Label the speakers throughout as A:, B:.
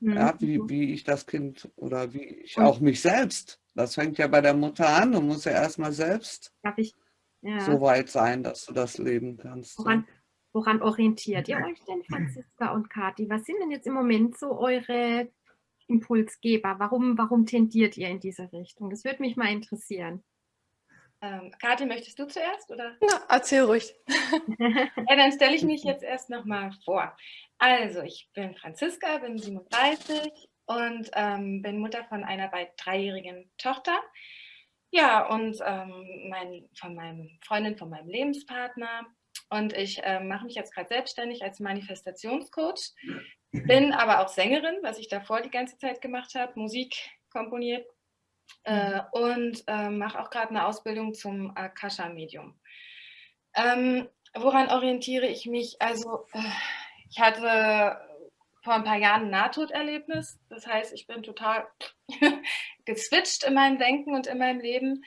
A: Mhm. Ja, wie, wie ich das Kind oder wie ich und, auch mich selbst. Das fängt ja bei der Mutter an. Du musst ja erstmal selbst ich, ja. so weit sein, dass du das leben kannst.
B: Woran, woran orientiert ihr euch denn, Franziska und Kathi? Was sind denn jetzt im Moment so eure Impulsgeber? Warum, warum tendiert ihr in diese Richtung? Das würde mich mal interessieren.
C: Ähm, Kathi, möchtest du zuerst? Oder?
D: Ja, erzähl ruhig.
C: ja, dann stelle ich mich jetzt erst nochmal vor. Also, ich bin Franziska, bin 37 und ähm, bin Mutter von einer bald dreijährigen Tochter. Ja, und ähm, mein, von meinem Freundin, von meinem Lebenspartner. Und ich äh, mache mich jetzt gerade selbstständig als Manifestationscoach, bin aber auch Sängerin, was ich davor die ganze Zeit gemacht habe, Musik komponiert äh, und äh, mache auch gerade eine Ausbildung zum Akasha-Medium. Ähm, woran orientiere ich mich? Also äh, ich hatte vor ein paar Jahren ein Nahtoderlebnis. Das heißt, ich bin total geswitcht in meinem Denken und in meinem Leben.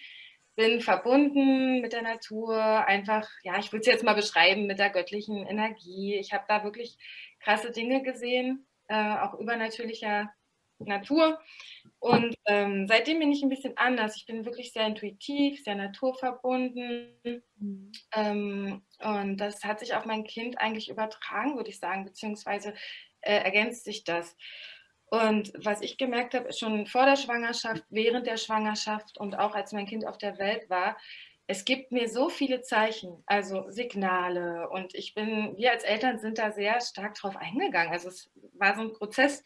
C: Bin verbunden mit der Natur, einfach, ja, ich würde es jetzt mal beschreiben, mit der göttlichen Energie. Ich habe da wirklich krasse Dinge gesehen, äh, auch übernatürlicher Natur. Und ähm, seitdem bin ich ein bisschen anders. Ich bin wirklich sehr intuitiv, sehr naturverbunden. Mhm. Ähm, und das hat sich auf mein Kind eigentlich übertragen, würde ich sagen, beziehungsweise äh, ergänzt sich das. Und was ich gemerkt habe, schon vor der Schwangerschaft, während der Schwangerschaft und auch als mein Kind auf der Welt war, es gibt mir so viele Zeichen, also Signale und ich bin, wir als Eltern sind da sehr stark drauf eingegangen. Also es war so ein Prozess,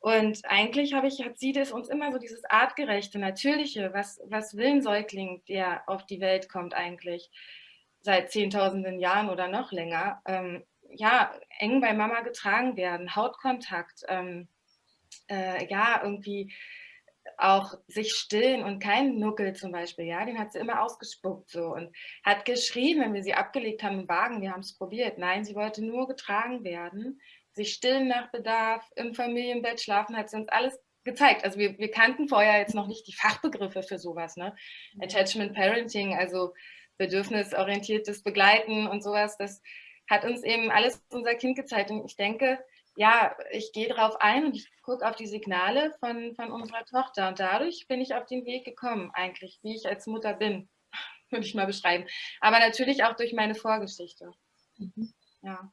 C: und eigentlich habe ich, hat sie das uns immer so dieses artgerechte, natürliche, was, was will ein Säugling, der auf die Welt kommt eigentlich seit zehntausenden Jahren oder noch länger, ähm, ja, eng bei Mama getragen werden, Hautkontakt, ähm, äh, ja, irgendwie auch sich stillen und keinen Nuckel zum Beispiel, ja, den hat sie immer ausgespuckt so und hat geschrien, wenn wir sie abgelegt haben im Wagen, wir haben es probiert. Nein, sie wollte nur getragen werden sich stillen nach Bedarf, im Familienbett schlafen, hat sie uns alles gezeigt. Also wir, wir kannten vorher jetzt noch nicht die Fachbegriffe für sowas. Ne? Mhm. Attachment Parenting, also bedürfnisorientiertes Begleiten und sowas, das hat uns eben alles unser Kind gezeigt. Und ich denke, ja, ich gehe darauf ein und ich gucke auf die Signale von, von unserer Tochter. Und dadurch bin ich auf den Weg gekommen, eigentlich, wie ich als Mutter bin, würde ich mal beschreiben. Aber natürlich auch durch meine Vorgeschichte. Mhm. Ja.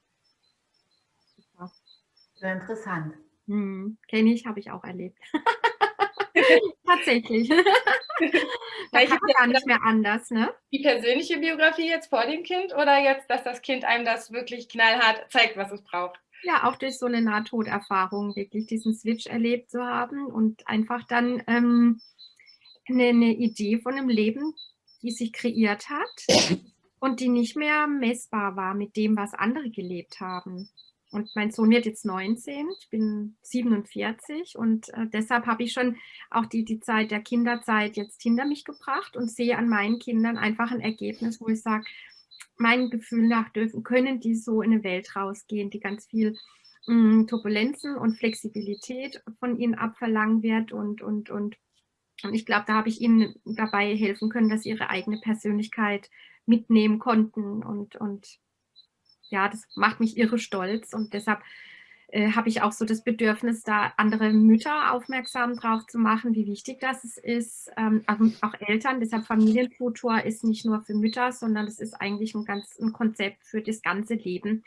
E: Sehr interessant.
B: Hm, Kenne ich, habe ich auch erlebt. Tatsächlich. da kann man gar nicht mehr anders, ne?
C: Die persönliche Biografie jetzt vor dem Kind oder jetzt, dass das Kind einem das wirklich knallhart zeigt, was es braucht?
B: Ja, auch durch so eine Nahtoderfahrung wirklich diesen Switch erlebt zu haben und einfach dann ähm, eine, eine Idee von einem Leben, die sich kreiert hat und die nicht mehr messbar war mit dem, was andere gelebt haben. Und mein Sohn wird jetzt 19, ich bin 47 und äh, deshalb habe ich schon auch die, die Zeit der Kinderzeit jetzt hinter mich gebracht und sehe an meinen Kindern einfach ein Ergebnis, wo ich sage, mein Gefühl nach dürfen, können die so in eine Welt rausgehen, die ganz viel mh, hm, Turbulenzen und Flexibilität von ihnen abverlangen wird und, und, und, und ich glaube, da habe ich ihnen dabei helfen können, dass sie ihre eigene Persönlichkeit mitnehmen konnten und, und ja, das macht mich irre stolz und deshalb äh, habe ich auch so das Bedürfnis, da andere Mütter aufmerksam drauf zu machen, wie wichtig das ist, ähm, auch Eltern. Deshalb Familienfutur ist nicht nur für Mütter, sondern es ist eigentlich ein, ganz, ein Konzept für das ganze Leben.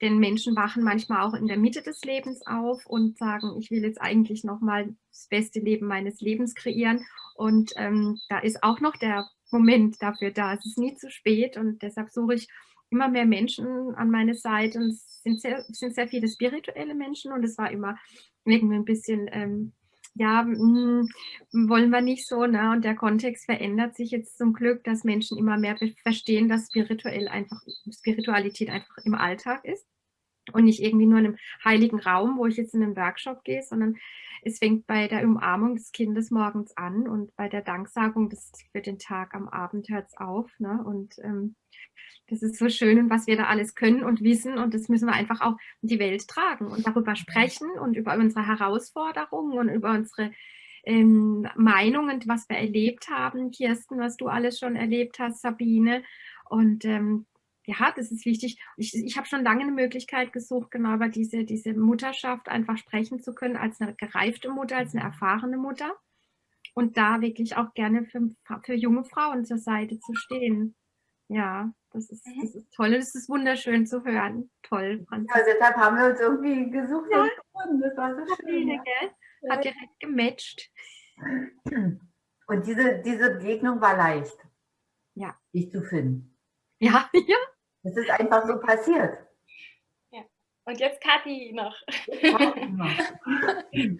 B: Denn Menschen wachen manchmal auch in der Mitte des Lebens auf und sagen, ich will jetzt eigentlich nochmal das beste Leben meines Lebens kreieren. Und ähm, da ist auch noch der Moment dafür da. Es ist nie zu spät und deshalb suche ich immer mehr Menschen an meine Seite und es sind sehr, sind sehr viele spirituelle Menschen und es war immer irgendwie ein bisschen, ähm, ja, mh, hm, wollen wir nicht so, ne? Und der Kontext verändert sich jetzt zum Glück, dass Menschen immer mehr verstehen, dass spirituell einfach, Spiritualität einfach im Alltag ist und nicht irgendwie nur in einem heiligen Raum, wo ich jetzt in einen Workshop gehe, sondern es fängt bei der Umarmung des Kindes morgens an und bei der Danksagung des, für den Tag am Abend hört es auf. Ne? Und ähm, das ist so schön und was wir da alles können und wissen und das müssen wir einfach auch in die Welt tragen und darüber sprechen und über unsere Herausforderungen und über unsere ähm, Meinungen, was wir erlebt haben, Kirsten, was du alles schon erlebt hast, Sabine. Und ähm, ja, das ist wichtig. Ich, ich habe schon lange eine Möglichkeit gesucht, genau über diese, diese Mutterschaft einfach sprechen zu können, als eine gereifte Mutter, als eine erfahrene Mutter. Und da wirklich auch gerne für, für junge Frauen zur Seite zu stehen. Ja, das ist, mhm. das ist toll. Das ist wunderschön zu hören. Toll,
D: Franz. Ja, deshalb haben wir uns irgendwie gesucht ja. und gefunden. Das war so schön.
B: Ja. Hat direkt gematcht.
D: Und diese, diese Begegnung war leicht.
B: Ja.
D: Dich zu finden.
B: Ja, ja.
D: Das ist einfach so passiert.
C: Ja. Und jetzt Kathi noch.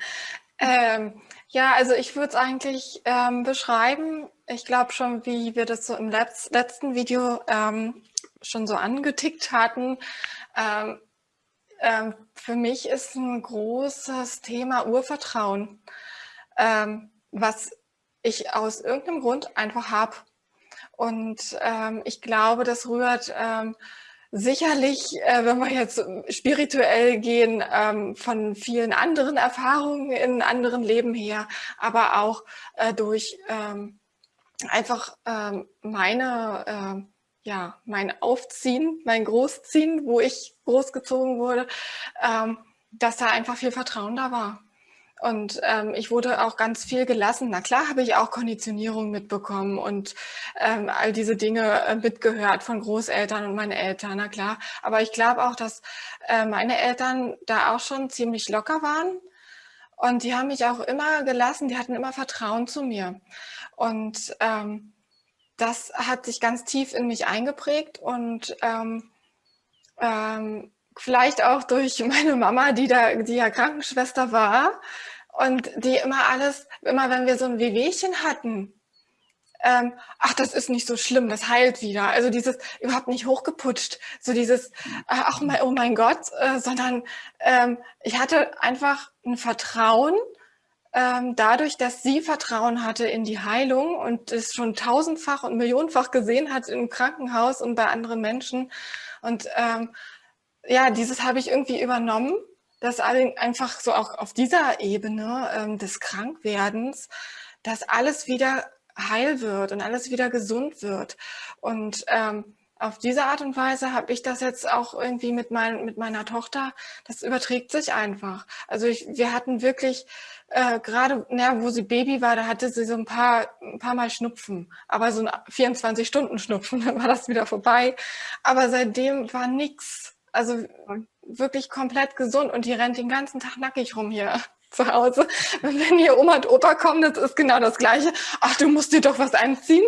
E: ähm, ja, also ich würde es eigentlich ähm, beschreiben, ich glaube schon, wie wir das so im Letz letzten Video ähm, schon so angetickt hatten. Ähm, ähm, für mich ist ein großes Thema Urvertrauen, ähm, was ich aus irgendeinem Grund einfach habe. Und ähm, ich glaube, das rührt ähm, sicherlich, äh, wenn wir jetzt spirituell gehen, ähm, von vielen anderen Erfahrungen in anderen Leben her, aber auch äh, durch ähm, einfach ähm, meine, äh, ja, mein Aufziehen, mein Großziehen, wo ich großgezogen wurde, ähm, dass da einfach viel Vertrauen da war. Und ähm, ich wurde auch ganz viel gelassen. Na klar habe ich auch Konditionierung mitbekommen und ähm, all diese Dinge äh, mitgehört von Großeltern und meinen Eltern, na klar. Aber ich glaube auch, dass äh, meine Eltern da auch schon ziemlich locker waren. Und die haben mich auch immer gelassen, die hatten immer Vertrauen zu mir. Und ähm, das hat sich ganz tief in mich eingeprägt und ähm, ähm, vielleicht auch durch meine Mama, die da, die ja Krankenschwester war und die immer alles, immer wenn wir so ein Wehwehchen hatten, ähm, ach, das ist nicht so schlimm, das heilt wieder. Also dieses überhaupt nicht hochgeputscht, so dieses, äh, ach mein, oh mein Gott, äh, sondern ähm, ich hatte einfach ein Vertrauen, ähm, dadurch, dass sie Vertrauen hatte in die Heilung und es schon tausendfach und millionenfach gesehen hat im Krankenhaus und bei anderen Menschen. Und ähm, ja, dieses habe ich irgendwie übernommen, dass einfach so auch auf dieser Ebene ähm, des Krankwerdens, dass alles wieder heil wird und alles wieder gesund wird. Und ähm, auf diese Art und Weise habe ich das jetzt auch irgendwie mit, mein, mit meiner Tochter, das überträgt sich einfach. Also ich, wir hatten wirklich, äh, gerade na, wo sie Baby war, da hatte sie so ein paar, ein paar Mal Schnupfen, aber so ein 24-Stunden-Schnupfen, dann war das wieder vorbei. Aber seitdem war nichts. Also wirklich komplett gesund und die rennt den ganzen Tag nackig rum hier zu Hause. Wenn hier Oma und Opa kommen, das ist genau das Gleiche. Ach, du musst dir doch was anziehen.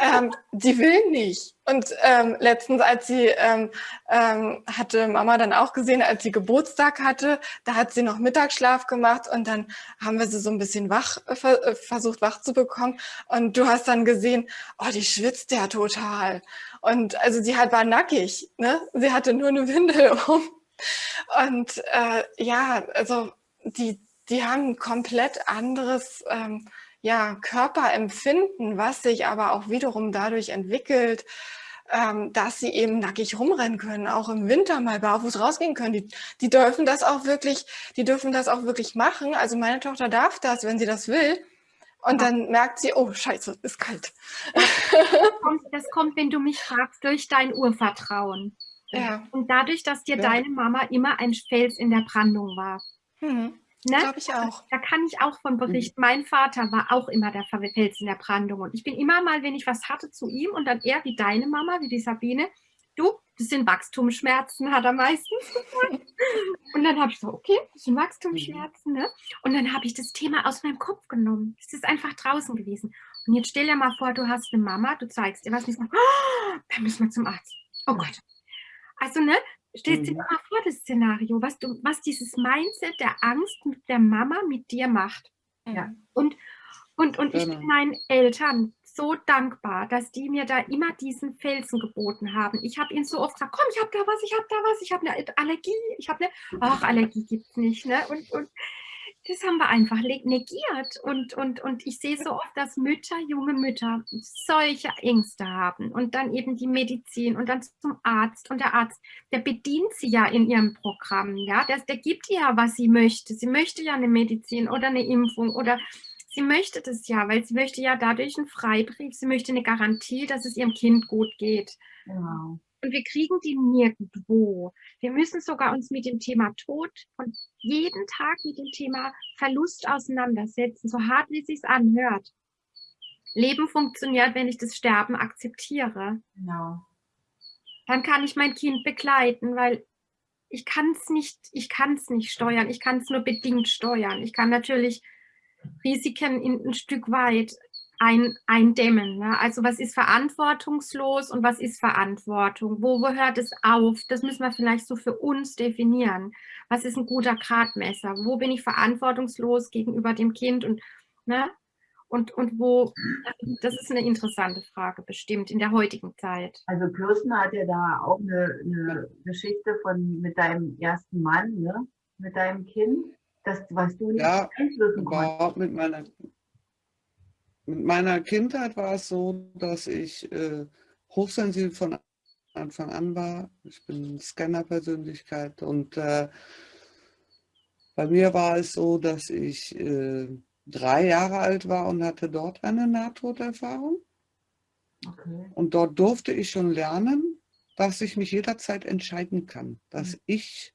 E: Ähm, die will nicht. Und ähm, letztens, als sie ähm, ähm, hatte Mama dann auch gesehen, als sie Geburtstag hatte, da hat sie noch Mittagsschlaf gemacht und dann haben wir sie so ein bisschen wach äh, äh versucht wach zu bekommen. Und du hast dann gesehen, oh, die schwitzt ja total. Und also sie hat war nackig, ne? Sie hatte nur eine Windel um. Und äh, ja, also die die haben ein komplett anderes ähm, ja, Körperempfinden, was sich aber auch wiederum dadurch entwickelt, ähm, dass sie eben nackig rumrennen können, auch im Winter mal barfuß rausgehen können. Die, die dürfen das auch wirklich, die dürfen das auch wirklich machen. Also meine Tochter darf das, wenn sie das will. Und dann merkt sie, oh scheiße, ist kalt.
B: Das kommt, das kommt, wenn du mich fragst, durch dein Urvertrauen. Ja. Und dadurch, dass dir ja. deine Mama immer ein Fels in der Brandung war. Mhm.
E: Ne? Glaube ich auch.
B: Da kann ich auch von berichten. Mhm. Mein Vater war auch immer der Fels in der Brandung. Und ich bin immer mal, wenn ich was hatte, zu ihm und dann er wie deine Mama, wie die Sabine, du, das sind Wachstumsschmerzen, hat er meistens gesagt. und dann habe ich so, okay, das sind Wachstumsschmerzen. Ne? Und dann habe ich das Thema aus meinem Kopf genommen. Es ist einfach draußen gewesen. Und jetzt stell dir mal vor, du hast eine Mama, du zeigst ihr was nicht, oh, dann müssen wir zum Arzt. Oh Gott. Also, ne, Stellst dir mhm. mal vor, das Szenario, was, du, was dieses Mindset der Angst mit der Mama mit dir macht. Ja. Und, und, und ich bin meinen Eltern so dankbar, dass die mir da immer diesen Felsen geboten haben. Ich habe ihnen so oft gesagt, komm, ich habe da was, ich habe da was, ich habe eine Allergie, ich habe eine, ach, Allergie gibt es nicht. Ne? Und, und das haben wir einfach negiert. Und, und, und ich sehe so oft, dass Mütter, junge Mütter, solche Ängste haben und dann eben die Medizin und dann zum Arzt. Und der Arzt, der bedient sie ja in ihrem Programm. Ja? Der, der gibt ihr ja, was sie möchte. Sie möchte ja eine Medizin oder eine Impfung oder sie möchte das ja, weil sie möchte ja dadurch einen Freibrief, sie möchte eine Garantie, dass es ihrem Kind gut geht. Genau. Und wir kriegen die nirgendwo. Wir müssen sogar uns mit dem Thema Tod und jeden Tag mit dem Thema Verlust auseinandersetzen, so hart wie es sich anhört. Leben funktioniert, wenn ich das Sterben akzeptiere. Genau. Dann kann ich mein Kind begleiten, weil ich kann es nicht, ich kann es nicht steuern, ich kann es nur bedingt steuern. Ich kann natürlich Risiken in, ein Stück weit ein, eindämmen. Ne? Also was ist verantwortungslos und was ist Verantwortung? Wo, wo hört es auf? Das müssen wir vielleicht so für uns definieren. Was ist ein guter Gradmesser? Wo bin ich verantwortungslos gegenüber dem Kind? Und, ne? und, und wo, das ist eine interessante Frage, bestimmt in der heutigen Zeit.
D: Also Kirsten hat ja da auch eine, eine Geschichte von mit deinem ersten Mann, ne? mit deinem Kind, das, was du nicht
A: ja, beeinflussen konntest. Mit meiner, mit meiner Kindheit war es so, dass ich äh, hochsensibel von Anfang an war. Ich bin Scanner-Persönlichkeit und äh, bei mir war es so, dass ich äh, drei Jahre alt war und hatte dort eine Nahtoderfahrung. Okay. Und dort durfte ich schon lernen, dass ich mich jederzeit entscheiden kann, dass mhm. ich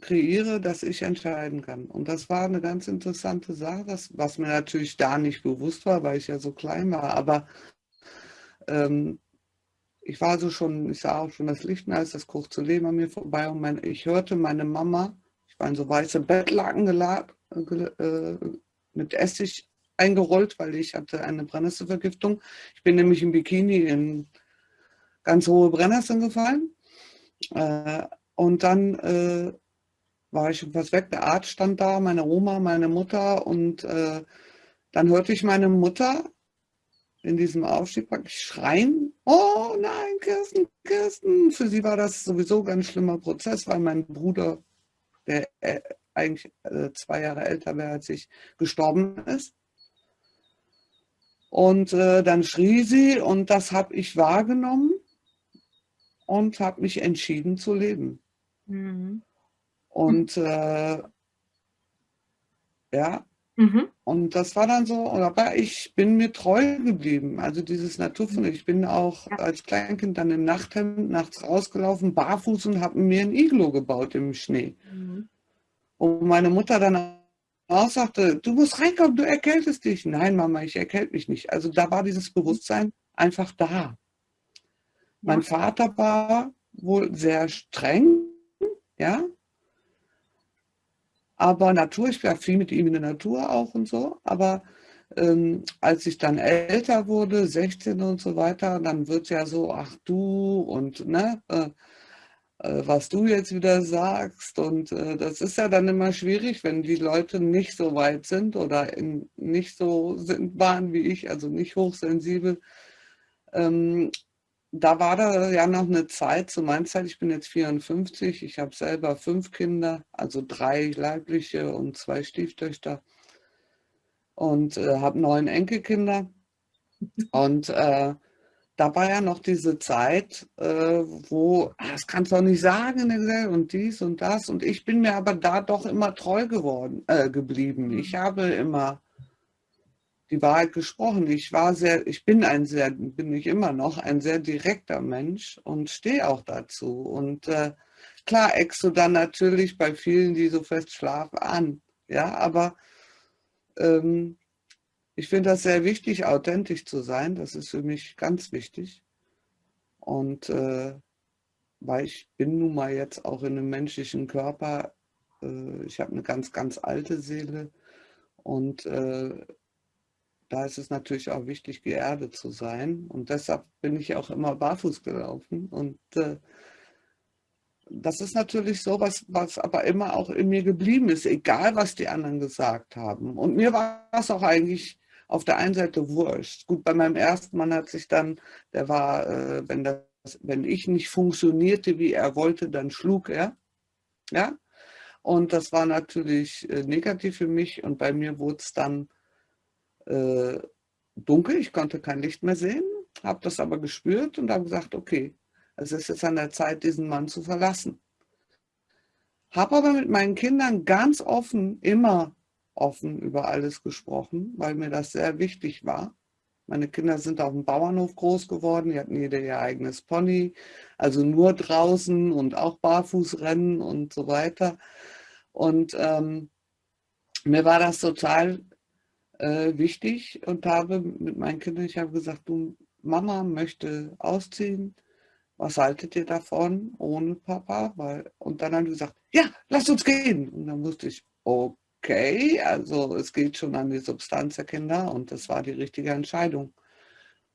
A: kreiere, dass ich entscheiden kann. Und das war eine ganz interessante Sache, das, was mir natürlich da nicht bewusst war, weil ich ja so klein war. Aber ähm, ich war so schon, ich sah auch schon das Licht als das kurze Leben an mir vorbei und mein, ich hörte meine Mama, ich war in so weiße Bettlaken geladen, äh, mit Essig eingerollt, weil ich hatte eine Brennnesselvergiftung. Ich bin nämlich im Bikini in ganz hohe Brennnesseln gefallen. Äh, und dann äh, war ich fast weg. Der Arzt stand da, meine Oma, meine Mutter. Und dann hörte ich meine Mutter in diesem Aufstieg praktisch schreien, oh nein, Kirsten, Kirsten. Für sie war das sowieso ein ganz schlimmer Prozess, weil mein Bruder, der eigentlich äh, zwei Jahre älter wäre als ich, gestorben ist. Und äh, dann schrie sie und das habe ich wahrgenommen und habe mich entschieden zu leben. Mhm. Und äh, ja, mhm. und das war dann so, aber ich bin mir treu geblieben. Also dieses Naturfund. Ich bin auch als Kleinkind dann im Nachthemd nachts rausgelaufen, barfuß und habe mir ein Iglo gebaut im Schnee. Mhm. Und meine Mutter dann auch sagte, du musst reinkommen, du erkältest dich. Nein, Mama, ich erkälte mich nicht. Also da war dieses Bewusstsein einfach da. Mein Vater war wohl sehr streng, ja. Aber Natur, ich war viel mit ihm in der Natur auch und so. Aber ähm, als ich dann älter wurde, 16 und so weiter, dann wird es ja so, ach du und ne, äh, äh, was du jetzt wieder sagst. Und äh, das ist ja dann immer schwierig, wenn die Leute nicht so weit sind oder in, nicht so sind, waren wie ich, also nicht hochsensibel. Ähm, da war da ja noch eine Zeit, zu meiner Zeit, ich bin jetzt 54, ich habe selber fünf Kinder, also drei leibliche und zwei Stieftöchter und äh, habe neun Enkelkinder. Und äh, da war ja noch diese Zeit, äh, wo, ah, das kannst du auch nicht sagen und dies und das. Und ich bin mir aber da doch immer treu geworden, äh, geblieben. Ich mhm. habe immer die Wahrheit gesprochen. Ich war sehr, ich bin ein sehr, bin ich immer noch ein sehr direkter Mensch und stehe auch dazu. Und äh, klar eckst du dann natürlich bei vielen, die so fest schlafen, an. Ja, aber ähm, ich finde das sehr wichtig, authentisch zu sein. Das ist für mich ganz wichtig. Und äh, weil ich bin nun mal jetzt auch in einem menschlichen Körper. Äh, ich habe eine ganz, ganz alte Seele. Und äh, da ist es natürlich auch wichtig, geerdet zu sein. Und deshalb bin ich auch immer barfuß gelaufen. Und äh, das ist natürlich so, was, was aber immer auch in mir geblieben ist, egal was die anderen gesagt haben. Und mir war es auch eigentlich auf der einen Seite wurscht. Gut, bei meinem ersten Mann hat sich dann, der war, äh, wenn, das, wenn ich nicht funktionierte, wie er wollte, dann schlug er. Ja? Und das war natürlich äh, negativ für mich und bei mir wurde es dann äh, dunkel, ich konnte kein Licht mehr sehen, habe das aber gespürt und habe gesagt, okay, es ist jetzt an der Zeit, diesen Mann zu verlassen. Habe aber mit meinen Kindern ganz offen immer offen über alles gesprochen, weil mir das sehr wichtig war. Meine Kinder sind auf dem Bauernhof groß geworden, die hatten jeder ihr eigenes Pony, also nur draußen und auch Barfußrennen und so weiter. Und ähm, mir war das total äh, wichtig und habe mit meinen Kindern, ich habe gesagt, du, Mama möchte ausziehen, was haltet ihr davon ohne Papa? Weil, und dann haben die gesagt, ja, lass uns gehen. Und dann wusste ich, okay, also es geht schon an die Substanz der Kinder und das war die richtige Entscheidung.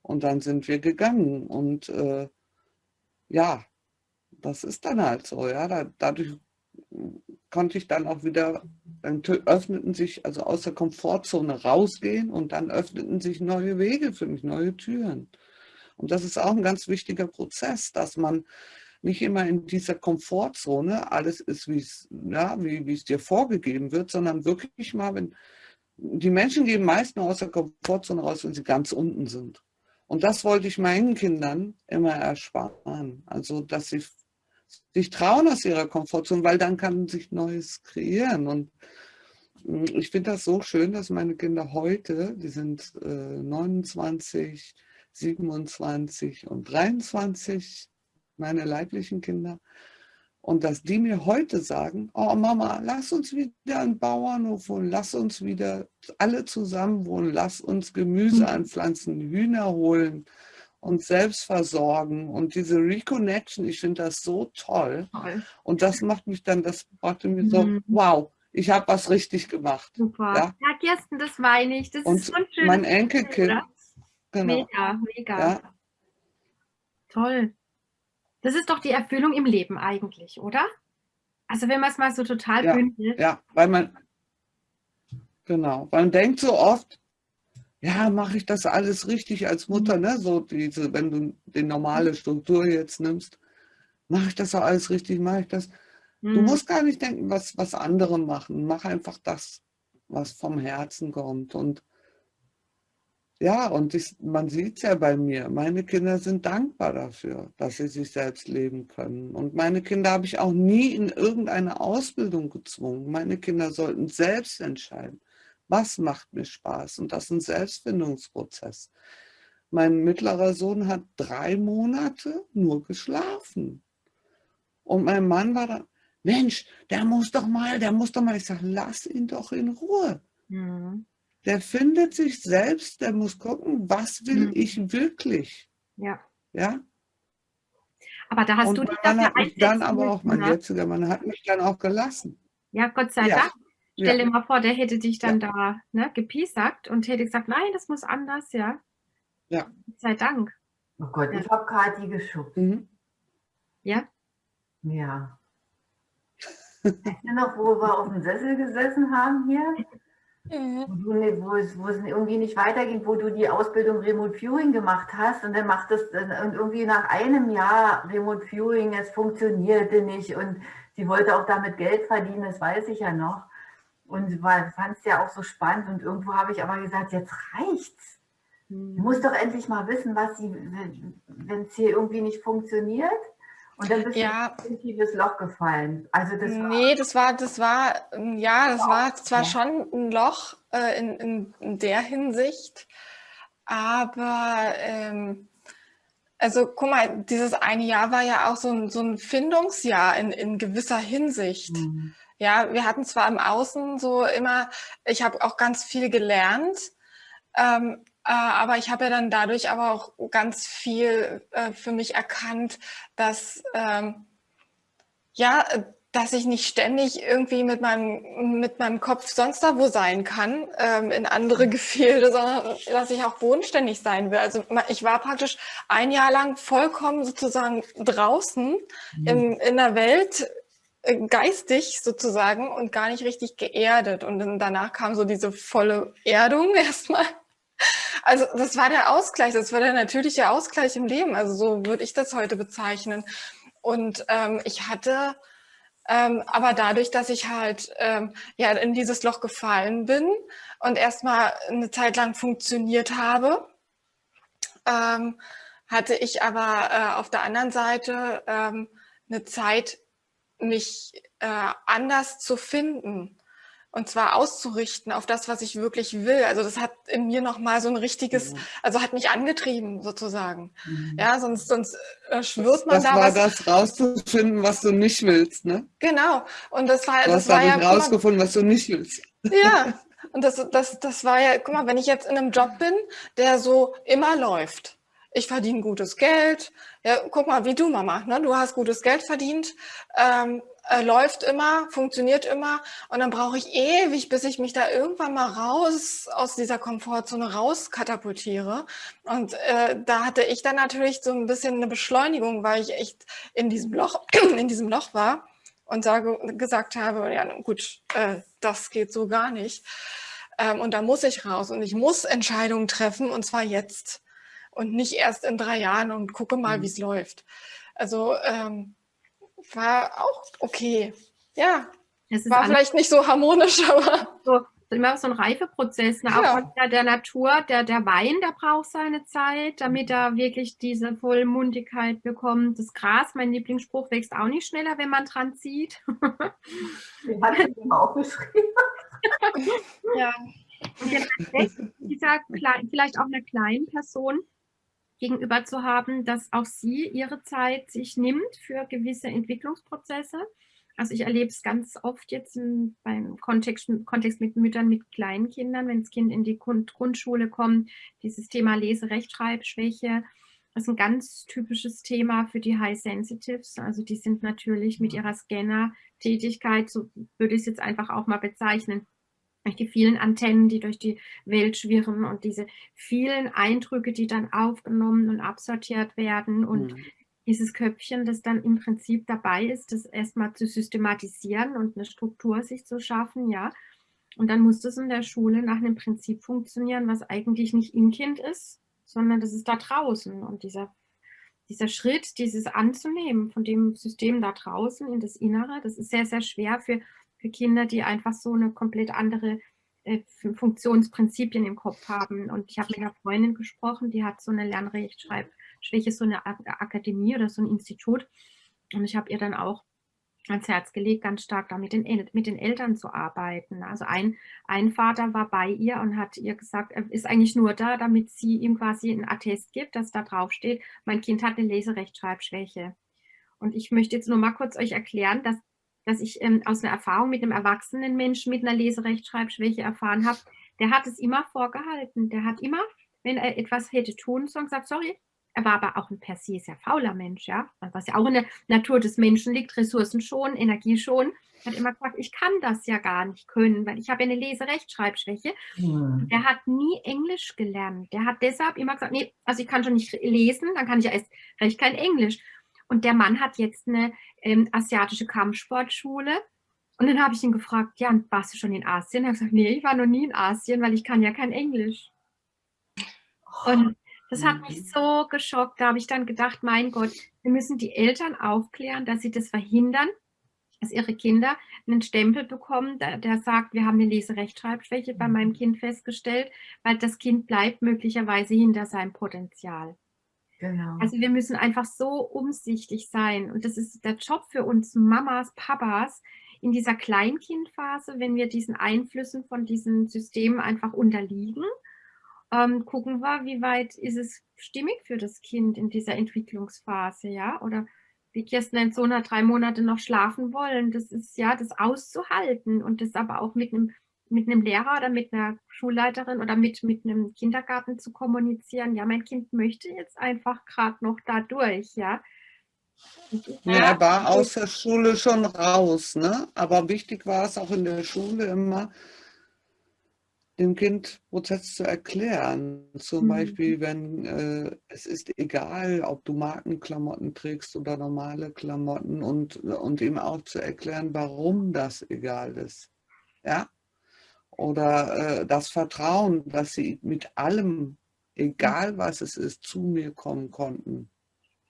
A: Und dann sind wir gegangen und äh, ja, das ist dann halt so, ja, da, dadurch konnte ich dann auch wieder, dann öffneten sich, also aus der Komfortzone rausgehen und dann öffneten sich neue Wege für mich, neue Türen. Und das ist auch ein ganz wichtiger Prozess, dass man nicht immer in dieser Komfortzone alles ist, wie es, ja, wie es dir vorgegeben wird, sondern wirklich mal, wenn die Menschen gehen meist nur aus der Komfortzone raus, wenn sie ganz unten sind. Und das wollte ich meinen Kindern immer ersparen. Also, dass sie sich trauen aus ihrer Komfortzone, weil dann kann sich Neues kreieren. Und hm, ich finde das so schön, dass meine Kinder heute, die sind äh, 29, 27 und 23, meine leiblichen Kinder. Und dass die mir heute sagen, oh Mama, lass uns wieder einen Bauernhof wohnen, lass uns wieder alle zusammen wohnen, lass uns Gemüse mhm. anpflanzen, Hühner holen, uns selbst versorgen. Und diese Reconnection, ich finde das so toll. toll. Und das macht mich dann, das brachte mir so, mhm. wow, ich habe was richtig gemacht.
B: Super. Ja, ja Kirsten, das meine ich. Das
A: und ist so ein schönes mein Enkelkind,
B: Genau. Mega, mega. Ja. Toll. Das ist doch die Erfüllung im Leben eigentlich, oder? Also wenn man es mal so total
A: ja,
B: bündelt.
A: Ja, weil man, genau, man denkt so oft, ja, mache ich das alles richtig als Mutter, ne? So diese, wenn du die normale Struktur jetzt nimmst, mache ich das auch alles richtig, mache ich das. Mhm. Du musst gar nicht denken, was, was andere machen. Mach einfach das, was vom Herzen kommt. Und ja, und ich, man sieht es ja bei mir, meine Kinder sind dankbar dafür, dass sie sich selbst leben können. Und meine Kinder habe ich auch nie in irgendeine Ausbildung gezwungen. Meine Kinder sollten selbst entscheiden, was macht mir Spaß. Und das ist ein Selbstfindungsprozess. Mein mittlerer Sohn hat drei Monate nur geschlafen. Und mein Mann war da, Mensch, der muss doch mal, der muss doch mal. Ich sage, lass ihn doch in Ruhe. Mhm der findet sich selbst, der muss gucken, was will mhm. ich wirklich.
B: Ja.
A: Ja.
B: Aber da hast
A: Und
B: du dich
A: dafür hat mich dann aber auch, mein jetziger Mann hat mich dann auch gelassen.
B: Ja, Gott sei ja. Dank. Stell dir mal vor, der hätte dich dann ja. da ne, gepiesackt und hätte gesagt, nein, das muss anders, ja.
A: Ja.
B: Gott sei Dank.
D: Oh Gott, ja. ich habe Kathi geschubst. Mhm.
B: Ja?
D: Ja. Weißt du noch, wo wir auf dem Sessel gesessen haben hier? Mhm. Wo, es, wo es irgendwie nicht weiterging, wo du die Ausbildung Remote Viewing gemacht hast und dann macht es und irgendwie nach einem Jahr Remote Viewing, es funktionierte nicht und sie wollte auch damit Geld verdienen, das weiß ich ja noch. Und fand es ja auch so spannend und irgendwo habe ich aber gesagt, jetzt reicht's. Du musst doch endlich mal wissen, was sie, wenn es hier irgendwie nicht funktioniert. Und dann bist ja. du in ein tiefes Loch gefallen. Also das war
E: nee, das war, das war, ja, das war zwar schon ein Loch äh, in, in, in, der Hinsicht, aber ähm, also guck mal, dieses eine Jahr war ja auch so ein, so ein Findungsjahr in, in gewisser Hinsicht. Mhm. Ja, wir hatten zwar im Außen so immer, ich habe auch ganz viel gelernt, ähm, äh, aber ich habe ja dann dadurch aber auch ganz viel äh, für mich erkannt, dass ähm, ja, dass ich nicht ständig irgendwie mit meinem, mit meinem Kopf sonst da wo sein kann, ähm, in andere Gefilde, sondern dass ich auch bodenständig sein will. Also ich war praktisch ein Jahr lang vollkommen sozusagen draußen mhm. in, in der Welt, geistig sozusagen und gar nicht richtig geerdet. Und dann danach kam so diese volle Erdung erstmal. Also das war der Ausgleich, das war der natürliche Ausgleich im Leben. Also so würde ich das heute bezeichnen. Und ähm, ich hatte, ähm, aber dadurch, dass ich halt ähm, ja in dieses Loch gefallen bin und erstmal eine Zeit lang funktioniert habe, ähm, hatte ich aber äh, auf der anderen Seite ähm, eine Zeit, mich äh, anders zu finden und zwar auszurichten auf das, was ich wirklich will. Also das hat in mir nochmal so ein richtiges, also hat mich angetrieben sozusagen. Mhm. Ja, sonst, sonst äh, schwirrt man
A: das
E: da
A: war
E: was.
A: das rauszufinden, was du nicht willst, ne?
E: Genau. Und das war,
A: du
E: das
A: hast
E: war ja
A: rausgefunden, was du nicht willst.
E: Ja. Und das, das, das war ja, guck mal, wenn ich jetzt in einem Job bin, der so immer läuft, ich verdiene gutes Geld. Ja, guck mal, wie du, Mama, ne? du hast gutes Geld verdient, ähm, äh, läuft immer, funktioniert immer und dann brauche ich ewig, bis ich mich da irgendwann mal raus aus dieser Komfortzone raus katapultiere. Und äh, da hatte ich dann natürlich so ein bisschen eine Beschleunigung, weil ich echt in diesem Loch, in diesem Loch war und sage, gesagt habe, ja gut, äh, das geht so gar nicht. Ähm, und da muss ich raus und ich muss Entscheidungen treffen und zwar jetzt und nicht erst in drei Jahren und gucke mal, mhm. wie es läuft. Also ähm, war auch okay. Ja, war vielleicht nicht so harmonisch, aber...
B: So, immer so ein Reifeprozess. Ne? Ja. Auch der, der Natur, der, der Wein, der braucht seine Zeit, damit er wirklich diese Vollmundigkeit bekommt. Das Gras, mein Lieblingsspruch, wächst auch nicht schneller, wenn man dran zieht.
D: Den hat ich immer auch geschrieben.
B: ja. Und Respekt dieser vielleicht auch einer kleinen Person gegenüber zu haben, dass auch sie ihre Zeit sich nimmt für gewisse Entwicklungsprozesse. Also ich erlebe es ganz oft jetzt im, beim Kontext, Kontext mit Müttern mit kleinen Kindern, wenn das Kind in die Grundschule kommt, dieses Thema Lese-Rechtschreibschwäche, das ist ein ganz typisches Thema für die High Sensitives. Also die sind natürlich mit ihrer Scanner-Tätigkeit, so würde ich es jetzt einfach auch mal bezeichnen, durch die vielen Antennen, die durch die Welt schwirren und diese vielen Eindrücke, die dann aufgenommen und absortiert werden und mhm. dieses Köpfchen, das dann im Prinzip dabei ist, das erstmal zu systematisieren und eine Struktur sich zu schaffen, ja. Und dann muss das in der Schule nach einem Prinzip funktionieren, was eigentlich nicht im Kind ist, sondern das ist da draußen. Und dieser, dieser Schritt, dieses anzunehmen von dem System da draußen in das Innere, das ist sehr, sehr schwer für für Kinder, die einfach so eine komplett andere äh, Funktionsprinzipien im Kopf haben. Und ich habe mit einer Freundin gesprochen, die hat so eine Lernrechtschreibschwäche, so eine Akademie oder so ein Institut. Und ich habe ihr dann auch ans Herz gelegt, ganz stark da mit den, mit den Eltern zu arbeiten. Also ein, ein Vater war bei ihr und hat ihr gesagt, er ist eigentlich nur da, damit sie ihm quasi einen Attest gibt, dass da drauf steht, mein Kind hat eine Leserechtschreibschwäche. Und ich möchte jetzt nur mal kurz euch erklären, dass dass ich ähm, aus einer Erfahrung mit einem erwachsenen Menschen mit einer Leserechtschreibschwäche erfahren habe, der hat es immer vorgehalten. Der hat immer, wenn er etwas hätte tun sollen, gesagt, sorry, er war aber auch ein per se sehr fauler Mensch, ja, was ja auch in der Natur des Menschen liegt, Ressourcen schon, Energie schon. Er hat immer gesagt, ich kann das ja gar nicht können, weil ich habe eine Leserechtschreibschwäche. Mhm. Der hat nie Englisch gelernt. Der hat deshalb immer gesagt, nee, also ich kann schon nicht lesen, dann kann ich ja erst recht kein Englisch. Und der Mann hat jetzt eine ähm, asiatische Kampfsportschule. Und dann habe ich ihn gefragt, ja, warst du schon in Asien? Er hat gesagt, nee, ich war noch nie in Asien, weil ich kann ja kein Englisch. Und das hat mich so geschockt. Da habe ich dann gedacht, mein Gott, wir müssen die Eltern aufklären, dass sie das verhindern, dass ihre Kinder einen Stempel bekommen, der, der sagt, wir haben eine Leserechtschreibschwäche bei meinem Kind festgestellt, weil das Kind bleibt möglicherweise hinter seinem Potenzial. Genau. Also wir müssen einfach so umsichtig sein. Und das ist der Job für uns Mamas, Papas, in dieser Kleinkindphase, wenn wir diesen Einflüssen von diesen Systemen einfach unterliegen, ähm, gucken wir, wie weit ist es stimmig für das Kind in dieser Entwicklungsphase, ja, oder wie Kirsten nennt, so nach drei Monate noch schlafen wollen, das ist ja das auszuhalten und das aber auch mit einem mit einem Lehrer oder mit einer Schulleiterin oder mit, mit einem Kindergarten zu kommunizieren, ja, mein Kind möchte jetzt einfach gerade noch da durch, ja.
A: Ja, er war aus der Schule schon raus, ne? aber wichtig war es auch in der Schule immer, dem Kind Prozess zu erklären. Zum mhm. Beispiel, wenn äh, es ist egal, ob du Markenklamotten trägst oder normale Klamotten und, und ihm auch zu erklären, warum das egal ist. Ja, oder äh, das Vertrauen, dass sie mit allem, egal was es ist, zu mir kommen konnten.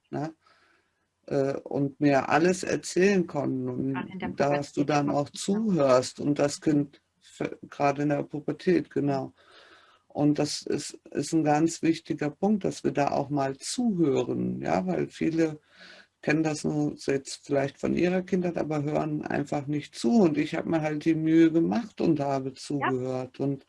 A: Ne? Äh, und mir alles erzählen konnten. Und dass du dann auch zuhörst und das Kind, gerade in der Pubertät, genau. Und das ist, ist ein ganz wichtiger Punkt, dass wir da auch mal zuhören, ja, weil viele kennen das nur jetzt vielleicht von ihrer Kindheit, aber hören einfach nicht zu. Und ich habe mir halt die Mühe gemacht und habe zugehört. Ja. Und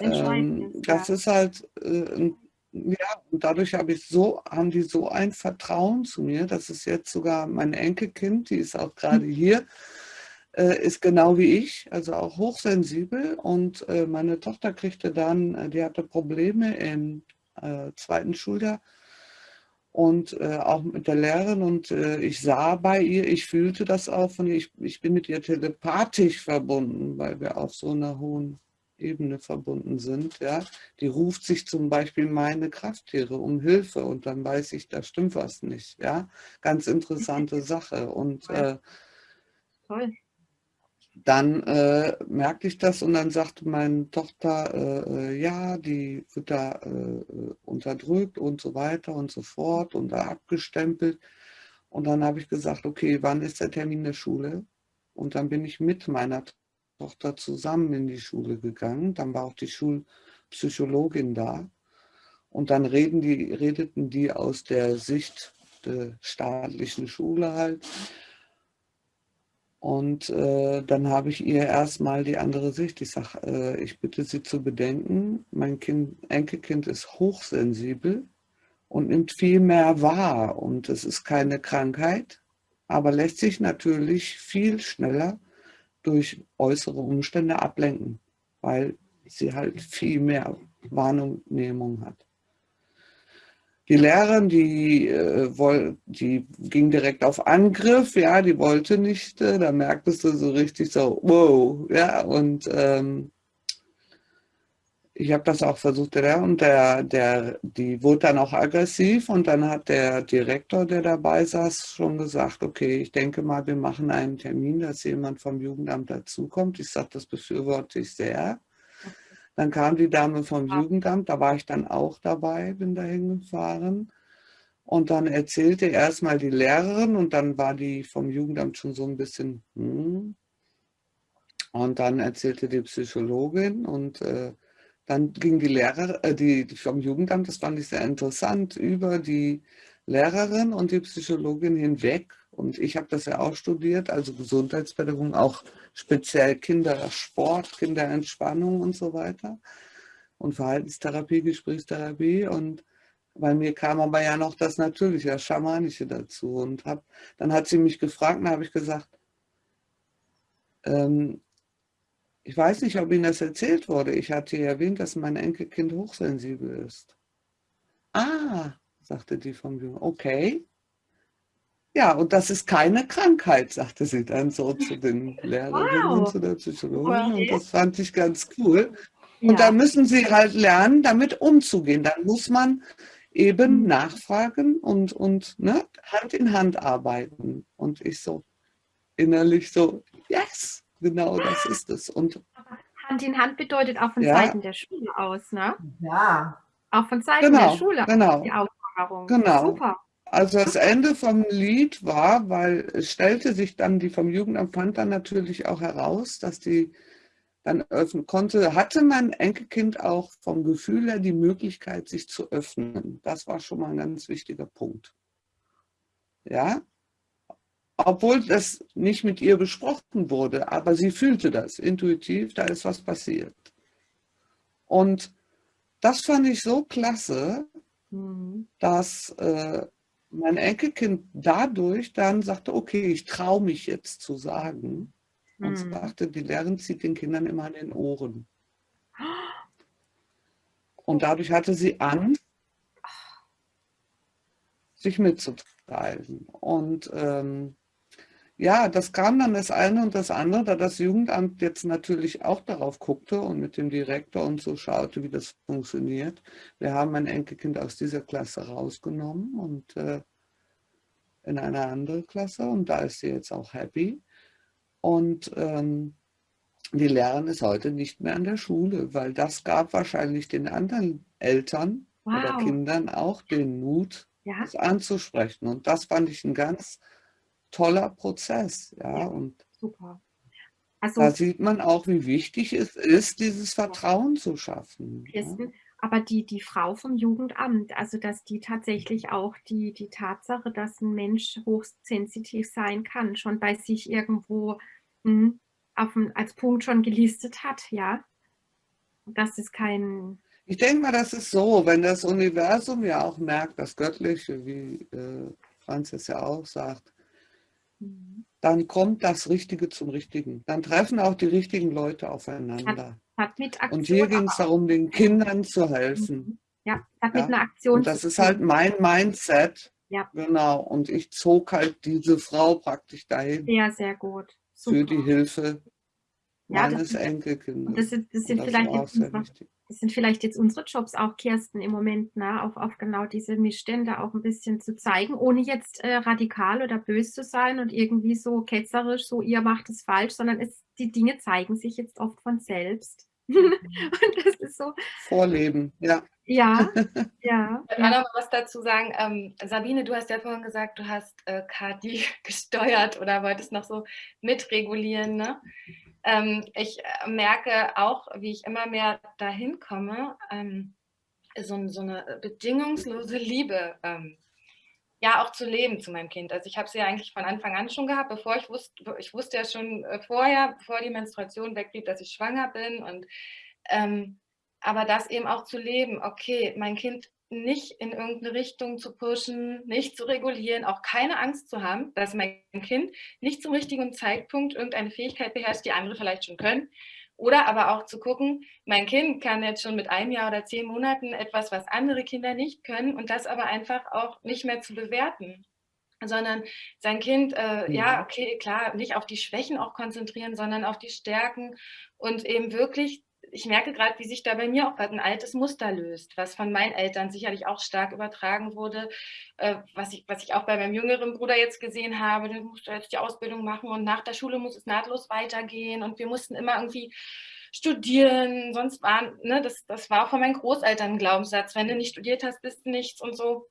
A: ähm, das ja. ist halt, äh, ja, und dadurch habe ich so, haben die so ein Vertrauen zu mir, dass es jetzt sogar mein Enkelkind, die ist auch gerade hier, äh, ist genau wie ich, also auch hochsensibel. Und äh, meine Tochter kriegte dann, äh, die hatte Probleme im äh, zweiten Schuljahr und äh, auch mit der Lehrerin und äh, ich sah bei ihr, ich fühlte das auch von ihr, ich, ich bin mit ihr telepathisch verbunden, weil wir auf so einer hohen Ebene verbunden sind. Ja? Die ruft sich zum Beispiel meine Krafttiere um Hilfe und dann weiß ich, da stimmt was nicht. Ja? Ganz interessante Sache und äh, Toll dann äh, merkte ich das und dann sagte meine Tochter, äh, äh, ja, die wird da äh, unterdrückt und so weiter und so fort und da abgestempelt. Und dann habe ich gesagt, okay, wann ist der Termin der Schule? Und dann bin ich mit meiner Tochter zusammen in die Schule gegangen. Dann war auch die Schulpsychologin da. Und dann reden die, redeten die aus der Sicht der staatlichen Schule halt. Und äh, dann habe ich ihr erstmal die andere Sicht. Ich sage, äh, ich bitte Sie zu bedenken, mein kind, Enkelkind ist hochsensibel und nimmt viel mehr wahr. Und es ist keine Krankheit, aber lässt sich natürlich viel schneller durch äußere Umstände ablenken, weil sie halt viel mehr Wahrnehmung hat. Die Lehrerin, die, äh, die ging direkt auf Angriff, ja, die wollte nicht, äh, da merktest du so richtig so, wow, ja, und ähm, ich habe das auch versucht, der, und der, der, die wurde dann auch aggressiv und dann hat der Direktor, der dabei saß, schon gesagt, okay, ich denke mal, wir machen einen Termin, dass jemand vom Jugendamt dazukommt. Ich sage, das befürworte ich sehr. Dann kam die Dame vom Jugendamt, da war ich dann auch dabei, bin da hingefahren. Und dann erzählte erstmal die Lehrerin und dann war die vom Jugendamt schon so ein bisschen, hm. Und dann erzählte die Psychologin und äh, dann ging die Lehrerin, äh, die, die vom Jugendamt, das fand ich sehr interessant, über die Lehrerin und die Psychologin hinweg. Und ich habe das ja auch studiert, also Gesundheitspädagogik, auch speziell Kindersport, Kinderentspannung und so weiter. Und Verhaltenstherapie, Gesprächstherapie. Und bei mir kam aber ja noch das Natürliche, das Schamanische dazu. Und hab, dann hat sie mich gefragt, und habe ich gesagt, ähm, ich weiß nicht, ob Ihnen das erzählt wurde. Ich hatte erwähnt, dass mein Enkelkind hochsensibel ist. Ah, sagte die vom Jungen, okay. Ja, und das ist keine Krankheit, sagte sie dann so zu den Lehrerinnen wow. und zu der Psychologin. Und das fand ich ganz cool. Und ja. da müssen sie halt lernen, damit umzugehen. Dann muss man eben mhm. nachfragen und, und ne, Hand in Hand arbeiten. Und ich so innerlich so, yes, genau das ist es. Und
B: Hand in Hand bedeutet auch von ja. Seiten der Schule aus, ne?
D: Ja.
B: Auch von Seiten
A: genau,
B: der Schule.
A: Genau. Die Auserfahrung. Genau. Super. Also das Ende vom Lied war, weil es stellte sich dann, die vom Jugendamt fand dann natürlich auch heraus, dass die dann öffnen konnte, hatte mein Enkelkind auch vom Gefühl her die Möglichkeit, sich zu öffnen. Das war schon mal ein ganz wichtiger Punkt. Ja, obwohl das nicht mit ihr besprochen wurde, aber sie fühlte das intuitiv, da ist was passiert. Und das fand ich so klasse, mhm. dass äh, mein Enkelkind dadurch dann sagte, okay, ich traue mich jetzt zu sagen. Und hm. sagte, die Lehrerin zieht den Kindern immer an den Ohren. Und dadurch hatte sie Angst, sich mitzuteilen. Und ähm, ja, das kam dann das eine und das andere, da das Jugendamt jetzt natürlich auch darauf guckte und mit dem Direktor und so schaute, wie das funktioniert. Wir haben mein Enkelkind aus dieser Klasse rausgenommen und äh, in eine andere Klasse und da ist sie jetzt auch happy. Und ähm, die Lehrerin ist heute nicht mehr an der Schule, weil das gab wahrscheinlich den anderen Eltern wow. oder Kindern auch den Mut, ja. das anzusprechen. Und das fand ich ein ganz toller Prozess. Ja, ja und super. Also, da sieht man auch, wie wichtig es ist, dieses Vertrauen zu schaffen.
B: Kirsten, aber die, die Frau vom Jugendamt, also dass die tatsächlich auch die, die Tatsache, dass ein Mensch hochsensitiv sein kann, schon bei sich irgendwo mh, hm, auf ein, als Punkt schon gelistet hat, ja. Das ist kein...
A: Ich denke mal, das ist so, wenn das Universum ja auch merkt, das Göttliche, wie äh, Franzis ja auch sagt. Dann kommt das Richtige zum Richtigen. Dann treffen auch die richtigen Leute aufeinander.
B: Hat, hat
A: Und hier ging es darum, den Kindern zu helfen.
B: Mhm. Ja, hat ja? mit einer Aktion
A: Und das ist halt mein Mindset. Ja. Genau. Und ich zog halt diese Frau praktisch dahin.
B: Ja, sehr gut.
A: Super. Für die Hilfe
B: ja,
A: meines das, Enkelkindes.
B: Das sind, das sind das vielleicht jetzt sind vielleicht jetzt unsere Jobs auch, Kirsten, im Moment, ne, auf, auf genau diese Missstände auch ein bisschen zu zeigen, ohne jetzt äh, radikal oder böse zu sein und irgendwie so ketzerisch, so ihr macht es falsch, sondern es, die Dinge zeigen sich jetzt oft von selbst. Mhm. und das ist so.
A: Vorleben, ja.
B: Ja, ja.
C: Ich kann auch noch was dazu sagen. Ähm, Sabine, du hast ja vorhin gesagt, du hast äh, Kati gesteuert oder wolltest noch so mitregulieren, ne? Ähm, ich äh, merke auch, wie ich immer mehr dahin komme, ähm, so, so, eine bedingungslose Liebe ähm, ja auch zu leben zu meinem Kind. Also ich habe sie ja eigentlich von Anfang an schon gehabt, bevor ich wusste, ich wusste ja schon äh, vorher, bevor die Menstruation wegblieb, dass ich schwanger bin und ähm, aber das eben auch zu leben, okay, mein Kind nicht in irgendeine Richtung zu pushen, nicht zu regulieren, auch keine Angst zu haben, dass mein Kind nicht zum richtigen Zeitpunkt irgendeine Fähigkeit beherrscht, die andere vielleicht schon können. Oder aber auch zu gucken, mein Kind kann jetzt schon mit einem Jahr oder zehn Monaten etwas, was andere Kinder nicht können und das aber einfach auch nicht mehr zu bewerten sondern sein Kind, äh, ja, okay, klar, nicht auf die Schwächen auch konzentrieren, sondern auf die Stärken und eben wirklich ich merke gerade, wie sich da bei mir auch ein altes Muster löst, was von meinen Eltern sicherlich auch stark übertragen wurde, äh, was, ich, was ich auch bei meinem jüngeren Bruder jetzt gesehen habe, der musste jetzt die Ausbildung machen und nach der Schule muss es nahtlos weitergehen und wir mussten immer irgendwie studieren, sonst waren, ne, das, das war auch von meinen Großeltern ein Glaubenssatz, wenn du nicht studiert hast, bist du nichts und so.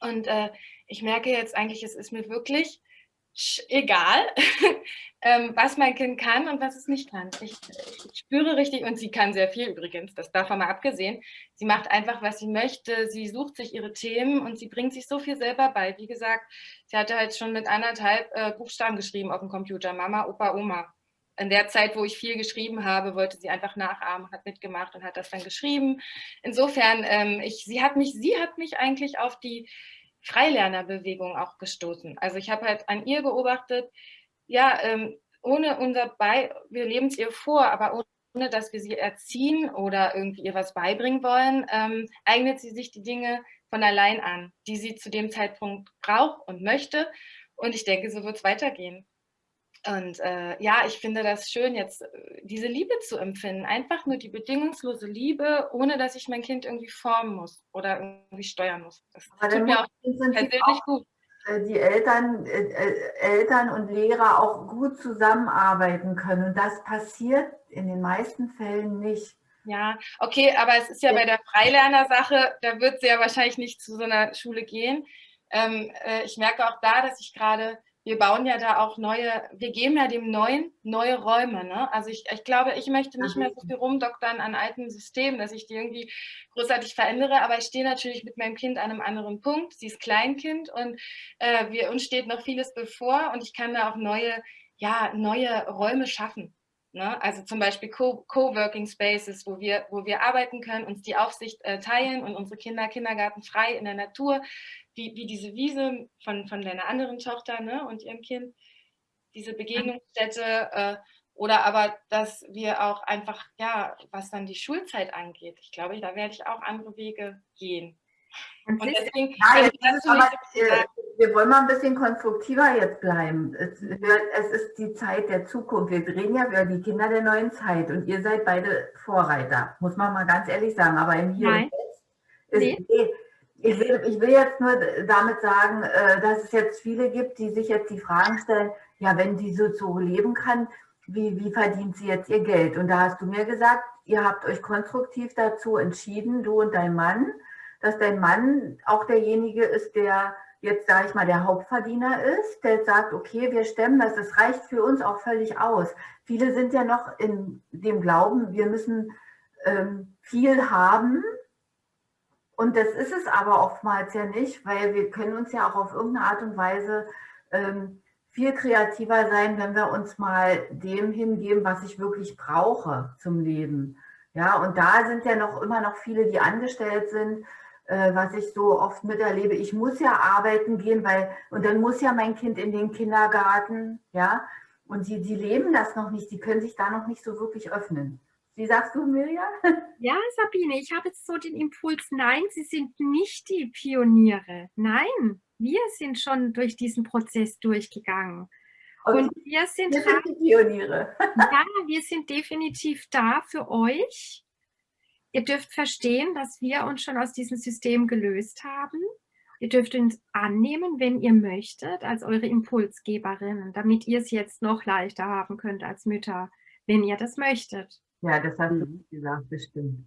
C: Und äh, ich merke jetzt eigentlich, es ist mir wirklich egal, ähm, was mein Kind kann und was es nicht kann. Ich, ich, spüre richtig, und sie kann sehr viel übrigens, das davon mal abgesehen. Sie macht einfach, was sie möchte, sie sucht sich ihre Themen und sie bringt sich so viel selber bei. Wie gesagt, sie hatte halt schon mit anderthalb äh, Buchstaben geschrieben auf dem Computer, Mama, Opa, Oma. In der Zeit, wo ich viel geschrieben habe, wollte sie einfach nachahmen, hat mitgemacht und hat das dann geschrieben. Insofern, ähm, ich, sie, hat mich, sie hat mich eigentlich auf die Freilernerbewegung auch gestoßen. Also ich habe halt an ihr beobachtet, ja, ähm, ohne unser Bei, wir leben es ihr vor, aber ohne dass wir sie erziehen oder irgendwie ihr was beibringen wollen, ähm, eignet sie sich die Dinge von allein an, die sie zu dem Zeitpunkt braucht und möchte. Und ich denke, so wird es weitergehen. Und äh, ja, ich finde das schön, jetzt äh, diese Liebe zu empfinden. Einfach nur die bedingungslose Liebe, ohne dass ich mein Kind irgendwie formen muss oder irgendwie steuern muss. Das Aber tut mir auch persönlich auch, gut.
D: Äh, die Eltern, äh, äh, Eltern und Lehrer auch gut zusammenarbeiten können. Und das passiert in den meisten Fällen nicht.
C: Ja, okay, aber es ist ja bei der Freilerner-Sache, da wird sie ja wahrscheinlich nicht zu so einer Schule gehen. Ähm, äh, ich merke auch da, dass ich gerade wir bauen ja da auch neue, wir geben ja dem Neuen neue Räume. Ne? Also ich, ich glaube, ich möchte nicht mehr so viel rumdoktern an alten Systemen, dass ich die irgendwie großartig verändere, aber ich stehe natürlich mit meinem Kind an einem anderen Punkt. Sie ist Kleinkind und äh, wir, uns steht noch vieles bevor und ich kann da auch neue, ja, neue Räume schaffen. Ne? Also zum Beispiel Co-Working Spaces, wo wir, wo wir arbeiten können, uns die Aufsicht äh, teilen und unsere Kinder kindergartenfrei in der Natur wie, wie diese Wiese von, von deiner anderen Tochter ne, und ihrem Kind, diese Begegnungsstätte äh, oder aber, dass wir auch einfach, ja, was dann die Schulzeit angeht, ich glaube, da werde ich auch andere Wege gehen.
D: Und deswegen, ja, jetzt aber, äh, wir wollen mal ein bisschen konstruktiver jetzt bleiben. Es, es, ist die Zeit der Zukunft. Wir reden ja über die Kinder der neuen Zeit und ihr seid beide Vorreiter, muss man mal ganz ehrlich sagen. Aber im Hier Nein. und Jetzt ist, nee ich will, ich will jetzt nur damit sagen, äh, dass es jetzt viele gibt, die sich jetzt die Fragen stellen, ja, wenn die so, so leben kann, wie, wie verdient sie jetzt ihr Geld? Und da hast du mir gesagt, ihr habt euch konstruktiv dazu entschieden, du und dein Mann, dass dein Mann auch derjenige ist, der jetzt, sage ich mal, der Hauptverdiener ist, der sagt, okay, wir stemmen das, das reicht für uns auch völlig aus. Viele sind ja noch in dem Glauben, wir müssen ähm, viel haben, Und das ist es aber oftmals ja nicht, weil wir können uns ja auch auf irgendeine Art und Weise ähm, viel kreativer sein, wenn wir uns mal dem hingeben, was ich wirklich brauche zum Leben. Ja, und da sind ja noch immer noch viele, die angestellt sind, äh, was ich so oft miterlebe. Ich muss ja arbeiten gehen, weil, und dann muss ja mein Kind in den Kindergarten, ja, und sie, sie leben das noch nicht, sie können sich da noch nicht so wirklich öffnen. Wie sagst du, Mirja?
B: Ja, Sabine, ich habe jetzt so den Impuls, nein, Sie sind nicht die Pioniere. Nein, wir sind schon durch diesen Prozess durchgegangen. Und wir sind,
D: wir sind die Pioniere.
B: ja, wir sind definitiv da für euch. Ihr dürft verstehen, dass wir uns schon aus diesem System gelöst haben. Ihr dürft uns annehmen, wenn ihr möchtet, als eure Impulsgeberinnen, damit ihr es jetzt noch leichter haben könnt als Mütter, wenn ihr das möchtet.
D: Ja, das hast du mhm. gesagt, bestimmt.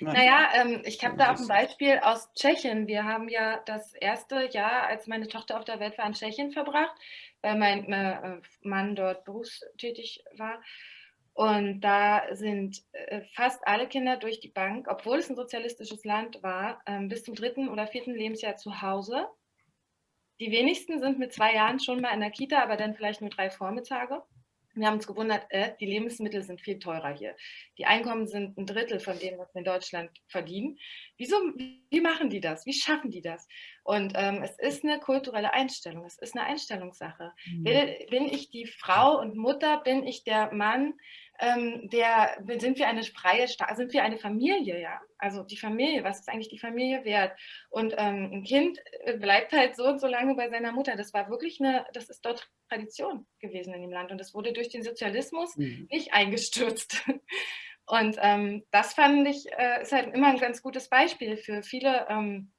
C: Naja, ähm, ich habe da auch ein Beispiel aus Tschechien. Wir haben ja das erste Jahr, als meine Tochter auf der Welt war, in Tschechien verbracht, weil mein äh, Mann dort berufstätig war. Und da sind äh, fast alle Kinder durch die Bank, obwohl es ein sozialistisches Land war, ähm, bis zum dritten oder vierten Lebensjahr zu Hause. Die wenigsten sind mit zwei Jahren schon mal in der Kita, aber dann vielleicht nur drei Vormittage. Wir haben uns gewundert, äh, die Lebensmittel sind viel teurer hier. Die Einkommen sind ein Drittel von dem, was wir in Deutschland verdienen. Wieso, wie machen die das? Wie schaffen die das? Und ähm, es ist eine kulturelle Einstellung, es ist eine Einstellungssache. Mhm. Bin ich die Frau und Mutter, bin ich der Mann, ähm, der, sind wir eine freie, sind wir eine Familie, ja? Also die Familie, was ist eigentlich die Familie wert? Und ähm, ein Kind äh, bleibt halt so und so lange bei seiner Mutter. Das war wirklich eine, das ist dort Tradition gewesen in dem Land und das wurde durch den Sozialismus mhm. nicht eingestürzt. Und ähm, das fand ich, äh, ist halt immer ein ganz gutes Beispiel für viele ähm,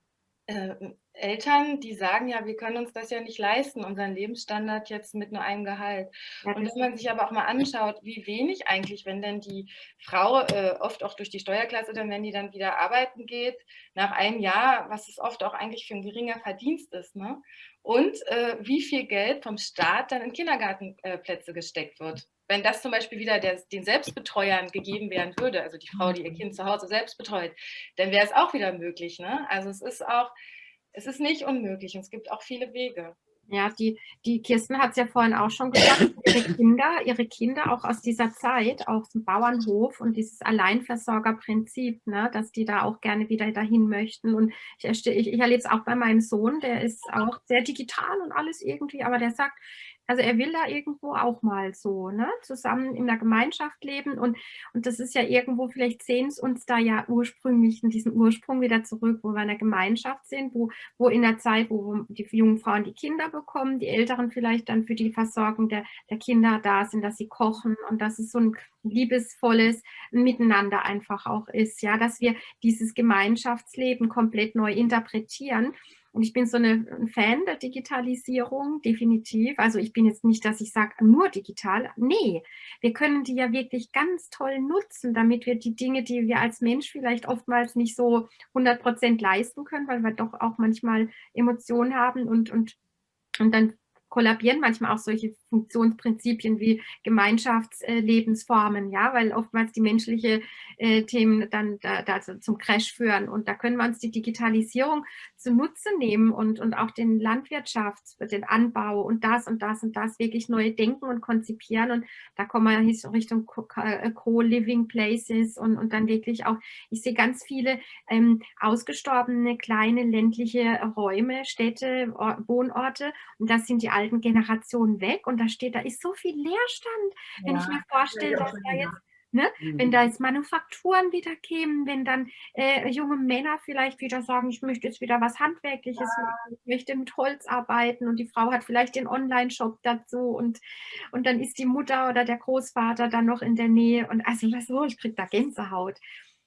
C: äh, Eltern, die sagen, ja, wir können uns das ja nicht leisten, unseren Lebensstandard jetzt mit nur einem Gehalt. Und wenn man sich aber auch mal anschaut, wie wenig eigentlich, wenn denn die Frau äh, oft auch durch die Steuerklasse, dann wenn die dann wieder arbeiten geht, nach einem Jahr, was es oft auch eigentlich für ein geringer Verdienst ist, ne? und äh, wie viel Geld vom Staat dann in Kindergartenplätze gesteckt wird. Wenn das zum Beispiel wieder der, den Selbstbetreuern gegeben werden würde, also die Frau, die ihr Kind zu Hause selbst betreut, dann wäre es auch wieder möglich. Ne? Also es ist auch, es ist nicht unmöglich und es gibt auch viele Wege.
B: Ja, die, die Kirsten hat es ja vorhin auch schon gesagt, ihre Kinder, ihre Kinder auch aus dieser Zeit, aus dem Bauernhof und dieses Alleinversorgerprinzip, ne, dass die da auch gerne wieder dahin möchten. Und ich, ich, ich erlebe es auch bei meinem Sohn, der ist auch sehr digital und alles irgendwie, aber der sagt, also er will da irgendwo auch mal so, ne, zusammen in der Gemeinschaft leben und, und das ist ja irgendwo, vielleicht sehen es uns da ja ursprünglich in diesen Ursprung wieder zurück, wo wir in der Gemeinschaft sind, wo, wo in der Zeit, wo die jungen Frauen die Kinder bekommen, die Älteren vielleicht dann für die Versorgung der, der Kinder da sind, dass sie kochen und dass es so ein liebesvolles Miteinander einfach auch ist, ja, dass wir dieses Gemeinschaftsleben komplett neu interpretieren und ich bin so eine, ein Fan der Digitalisierung, definitiv. Also ich bin jetzt nicht, dass ich sage, nur digital. Nee, wir können die ja wirklich ganz toll nutzen, damit wir die Dinge, die wir als Mensch vielleicht oftmals nicht so 100 Prozent leisten können, weil wir doch auch manchmal Emotionen haben und, und, und dann kollabieren manchmal auch solche Funktionsprinzipien wie Gemeinschaftslebensformen, ja, weil oftmals die menschlichen äh, Themen dann da, da zum Crash führen. Und da können wir uns die Digitalisierung zunutze nehmen und, und auch den Landwirtschafts-, den Anbau und das und das und das wirklich neu denken und konzipieren. Und da kommen wir Richtung äh, Co-Living Places und, und dann wirklich auch, ich sehe ganz viele ähm, ausgestorbene kleine ländliche Räume, Städte, Wohnorte und das sind die alten Generationen weg und da steht, da ist so viel Leerstand, wenn ja, ich mir vorstelle, dass da jetzt Ne? Mhm. Wenn da jetzt Manufakturen wieder kämen, wenn dann äh, junge Männer vielleicht wieder sagen, ich möchte jetzt wieder was Handwerkliches, ja. ich möchte mit Holz arbeiten und die Frau hat vielleicht den Online-Shop dazu und, und dann ist die Mutter oder der Großvater dann noch in der Nähe und also was so, ich kriege da Gänsehaut.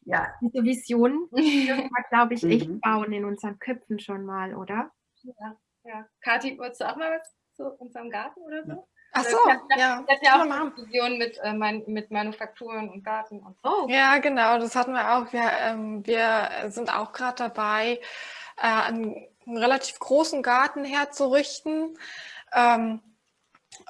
B: Ja. Diese Vision dürfen wir, glaube ich, echt mhm. bauen in unseren Köpfen schon mal, oder?
C: Ja, ja. Kathi, wolltest du auch mal was zu unserem Garten oder so?
E: Ach so, ja.
C: Das hat ja auch eine Vision mit, äh, mein, mit Manufakturen und Garten und so.
E: Ja, genau, das hatten wir auch. Wir, ähm, wir sind auch gerade dabei, äh, einen, einen, relativ großen Garten herzurichten. Ähm,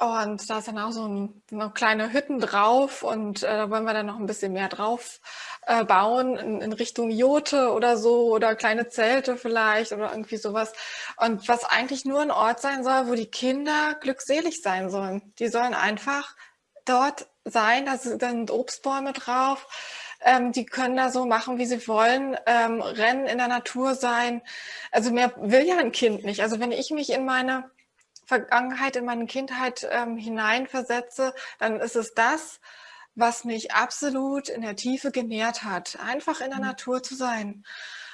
E: Und da ist dann auch so ein, eine kleine Hütten drauf und äh, da wollen wir dann noch ein bisschen mehr drauf äh, bauen in, in, Richtung Jote oder so oder kleine Zelte vielleicht oder irgendwie sowas. Und was eigentlich nur ein Ort sein soll, wo die Kinder glückselig sein sollen. Die sollen einfach dort sein, da sind Obstbäume drauf, ähm, die können da so machen, wie sie wollen, ähm, rennen in der Natur sein. Also mehr will ja ein Kind nicht. Also wenn ich mich in meine Vergangenheit, in meine Kindheit ähm, hineinversetze, dann ist es das, was mich absolut in der Tiefe genährt hat, einfach in der mhm. Natur zu sein.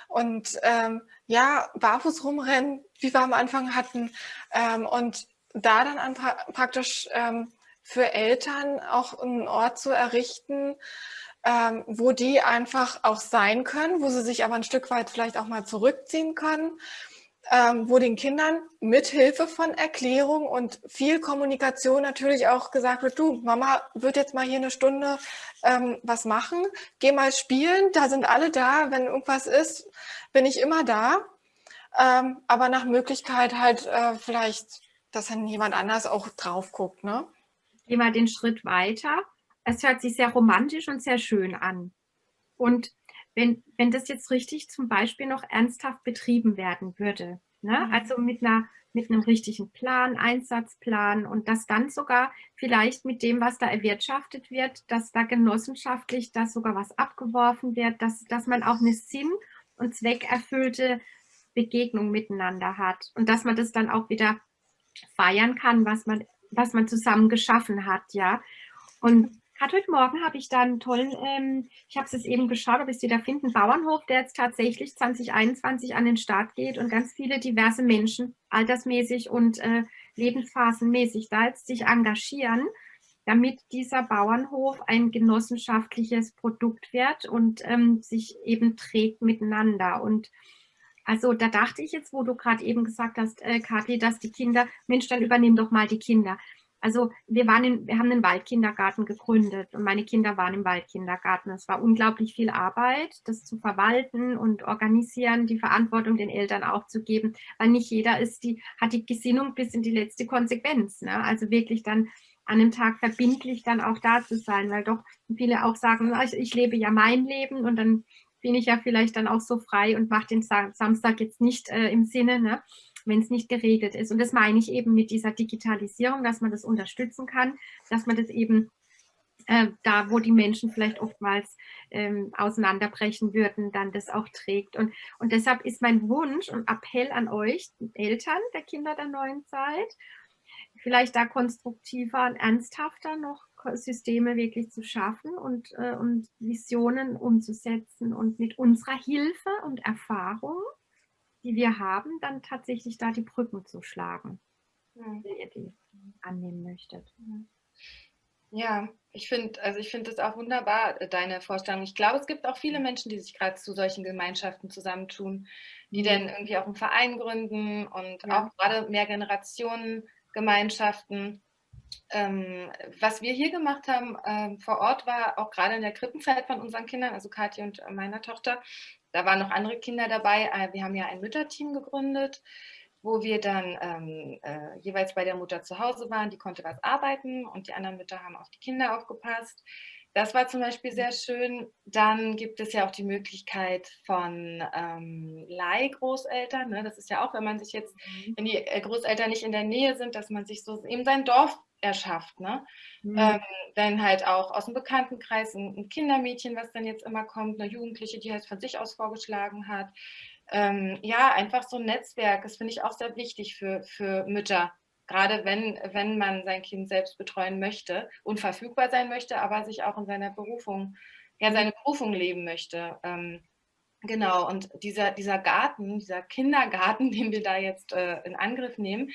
E: Und ähm, ja, barfuß rumrennen, wie wir am Anfang hatten, ähm, und da dann pra praktisch ähm, für Eltern auch einen Ort zu errichten, ähm, wo die einfach auch sein können, wo sie sich aber ein Stück weit vielleicht auch mal zurückziehen können ähm, wo den Kindern mit Hilfe von Erklärung und viel Kommunikation natürlich auch gesagt wird, du, Mama wird jetzt mal hier eine Stunde ähm, was machen, geh mal spielen, da sind alle da, wenn irgendwas ist, bin ich immer da. Ähm, aber nach Möglichkeit halt äh, vielleicht, dass dann jemand anders auch drauf guckt. Ne?
B: Geh mal den Schritt weiter. Es hört sich sehr romantisch und sehr schön an. Und wenn, wenn das jetzt richtig zum Beispiel noch ernsthaft betrieben werden würde, ne? Mhm. also mit, einer, mit einem richtigen Plan, Einsatzplan und das dann sogar vielleicht mit dem, was da erwirtschaftet wird, dass da genossenschaftlich dass sogar was abgeworfen wird, dass, dass man auch eine sinn- und zweckerfüllte Begegnung miteinander hat und dass man das dann auch wieder feiern kann, was man, was man zusammen geschaffen hat, ja. Und Gerade heute Morgen habe ich da einen tollen, ähm, ich habe es eben geschaut, ob ich es wieder finde, einen Bauernhof, der jetzt tatsächlich 2021 an den Start geht und ganz viele diverse Menschen, altersmäßig und äh, lebensphasenmäßig, da jetzt sich engagieren, damit dieser Bauernhof ein genossenschaftliches Produkt wird und ähm, sich eben trägt miteinander. Und also da dachte ich jetzt, wo du gerade eben gesagt hast, äh, Kathi, dass die Kinder, Mensch, dann übernimm doch mal die Kinder. Also wir, waren in, wir haben einen Waldkindergarten gegründet und meine Kinder waren im Waldkindergarten. Es war unglaublich viel Arbeit, das zu verwalten und organisieren, die Verantwortung den Eltern auch zu geben, weil nicht jeder ist die, hat die Gesinnung bis in die letzte Konsequenz. Ne? Also wirklich dann an einem Tag verbindlich dann auch da zu sein, weil doch viele auch sagen, ich, ich lebe ja mein Leben und dann bin ich ja vielleicht dann auch so frei und mache den Samstag jetzt nicht äh, im Sinne. Ne? Wenn es nicht geregelt ist. Und das meine ich eben mit dieser Digitalisierung, dass man das unterstützen kann, dass man das eben äh, da, wo die Menschen vielleicht oftmals ähm, auseinanderbrechen würden, dann das auch trägt. Und, und deshalb ist mein Wunsch und Appell an euch, Eltern der Kinder der neuen Zeit, vielleicht da konstruktiver und ernsthafter noch Systeme wirklich zu schaffen und, äh, und Visionen umzusetzen und mit unserer Hilfe und Erfahrung die wir haben, dann tatsächlich da die Brücken zu schlagen, mhm. wenn ihr die annehmen möchtet.
C: Ja, ich finde, also ich finde das auch wunderbar, äh, deine Vorstellung. Ich glaube, es gibt auch viele Menschen, die sich gerade zu solchen Gemeinschaften zusammentun, die mhm. dann irgendwie auch einen Verein gründen und ja. auch gerade mehr Generationen Gemeinschaften. Ähm, was wir hier gemacht haben ähm, vor Ort war auch gerade in der Krippenzeit von unseren Kindern, also Katja und meiner Tochter, da waren noch andere Kinder dabei. Äh, wir haben ja ein Mütterteam gegründet, wo wir dann ähm, äh, jeweils bei der Mutter zu Hause waren. Die konnte was arbeiten und die anderen Mütter haben auf die Kinder aufgepasst. Das war zum Beispiel sehr schön. Dann gibt es ja auch die Möglichkeit von ähm, Leihgroßeltern. Ne? Das ist ja auch, wenn man sich jetzt, mhm. wenn die äh, Großeltern nicht in der Nähe sind, dass man sich so eben sein Dorf erschafft. Ne? Mhm. Ähm, dann halt auch aus dem Bekanntenkreis ein, ein, Kindermädchen, was dann jetzt immer kommt, eine Jugendliche, die halt von sich aus vorgeschlagen hat. Ähm, ja, einfach so ein Netzwerk, das finde ich auch sehr wichtig für, für Mütter. Gerade wenn, wenn man sein Kind selbst betreuen möchte und verfügbar sein möchte, aber sich auch in seiner Berufung, ja, seine Berufung leben möchte. Ähm, Genau, und dieser, dieser Garten, dieser Kindergarten, den wir da jetzt äh, in Angriff nehmen,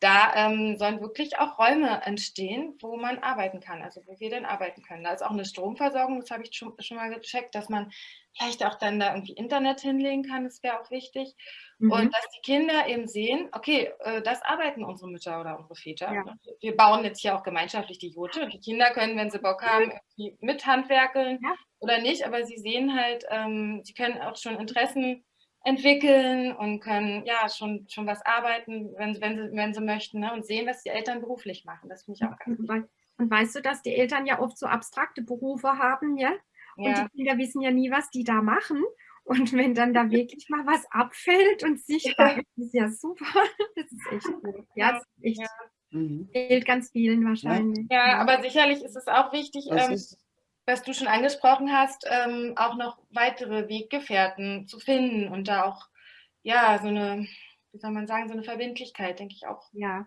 C: da ähm, sollen wirklich auch Räume entstehen, wo man arbeiten kann, also wo wir dann arbeiten können. Da ist auch eine Stromversorgung, das habe ich schon, schon mal gecheckt, dass man vielleicht auch dann da irgendwie Internet hinlegen kann, das wäre auch wichtig. Mhm. Und dass die Kinder eben sehen, okay, äh, das arbeiten unsere Mütter oder unsere Väter. Ja. Wir bauen jetzt hier auch gemeinschaftlich die Jote und die Kinder können, wenn sie Bock haben, irgendwie mit handwerkeln ja. Oder nicht, aber sie sehen halt, ähm, sie können auch schon Interessen entwickeln und können ja schon, schon was arbeiten, wenn, wenn, sie, wenn sie möchten ne? und sehen, was die Eltern beruflich machen. Das finde ich auch ganz wichtig.
B: Und weißt du, dass die Eltern ja oft so abstrakte Berufe haben, ja? Und ja. die Kinder wissen ja nie, was die da machen. Und wenn dann da wirklich mal was abfällt und sichtbar ist, ist ja super. Das ist echt gut. Ja, das ist echt, ja. Mhm. fehlt ganz vielen wahrscheinlich.
C: Ja, aber sicherlich ist es auch wichtig, ähm, was du schon angesprochen hast, ähm, auch noch weitere Weggefährten zu finden und da auch, ja, so eine, wie soll man sagen, so eine Verbindlichkeit, denke ich auch.
B: Ja.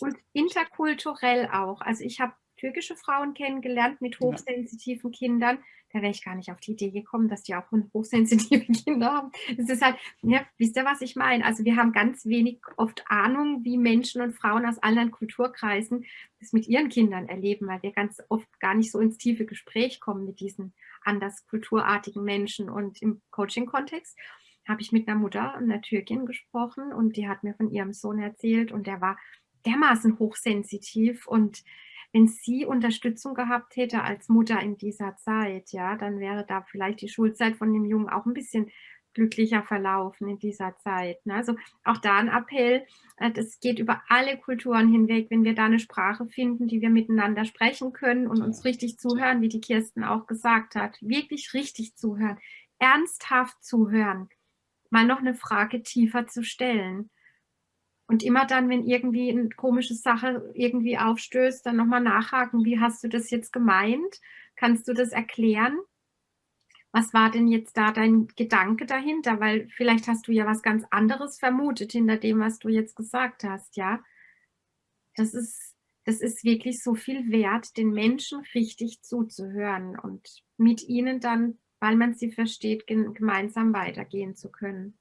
B: Und interkulturell auch. Also ich habe türkische Frauen kennengelernt mit hochsensitiven ja. Kindern. Da wäre ich gar nicht auf die Idee gekommen, dass die auch hochsensitive Kinder haben. Es ist halt, ja, wisst ihr, was ich meine? Also wir haben ganz wenig oft Ahnung, wie Menschen und Frauen aus anderen Kulturkreisen das mit ihren Kindern erleben, weil wir ganz oft gar nicht so ins tiefe Gespräch kommen mit diesen anders kulturartigen Menschen. Und im Coaching-Kontext habe ich mit einer Mutter, einer Türkin, gesprochen und die hat mir von ihrem Sohn erzählt und der war dermaßen hochsensitiv und wenn sie Unterstützung gehabt hätte als Mutter in dieser Zeit, ja, dann wäre da vielleicht die Schulzeit von dem Jungen auch ein bisschen glücklicher verlaufen in dieser Zeit. Ne? Also auch da ein Appell, äh, das geht über alle Kulturen hinweg, wenn wir da eine Sprache finden, die wir miteinander sprechen können und uns richtig zuhören, wie die Kirsten auch gesagt hat, wirklich richtig zuhören, ernsthaft zuhören, mal noch eine Frage tiefer zu stellen und immer dann, wenn irgendwie eine komische Sache irgendwie aufstößt, dann nochmal nachhaken, wie hast du das jetzt gemeint? Kannst du das erklären? Was war denn jetzt da dein Gedanke dahinter? Weil vielleicht hast du ja was ganz anderes vermutet hinter dem, was du jetzt gesagt hast, ja? Das ist, das ist wirklich so viel wert, den Menschen richtig zuzuhören und mit ihnen dann, weil man sie versteht, gemeinsam weitergehen zu können.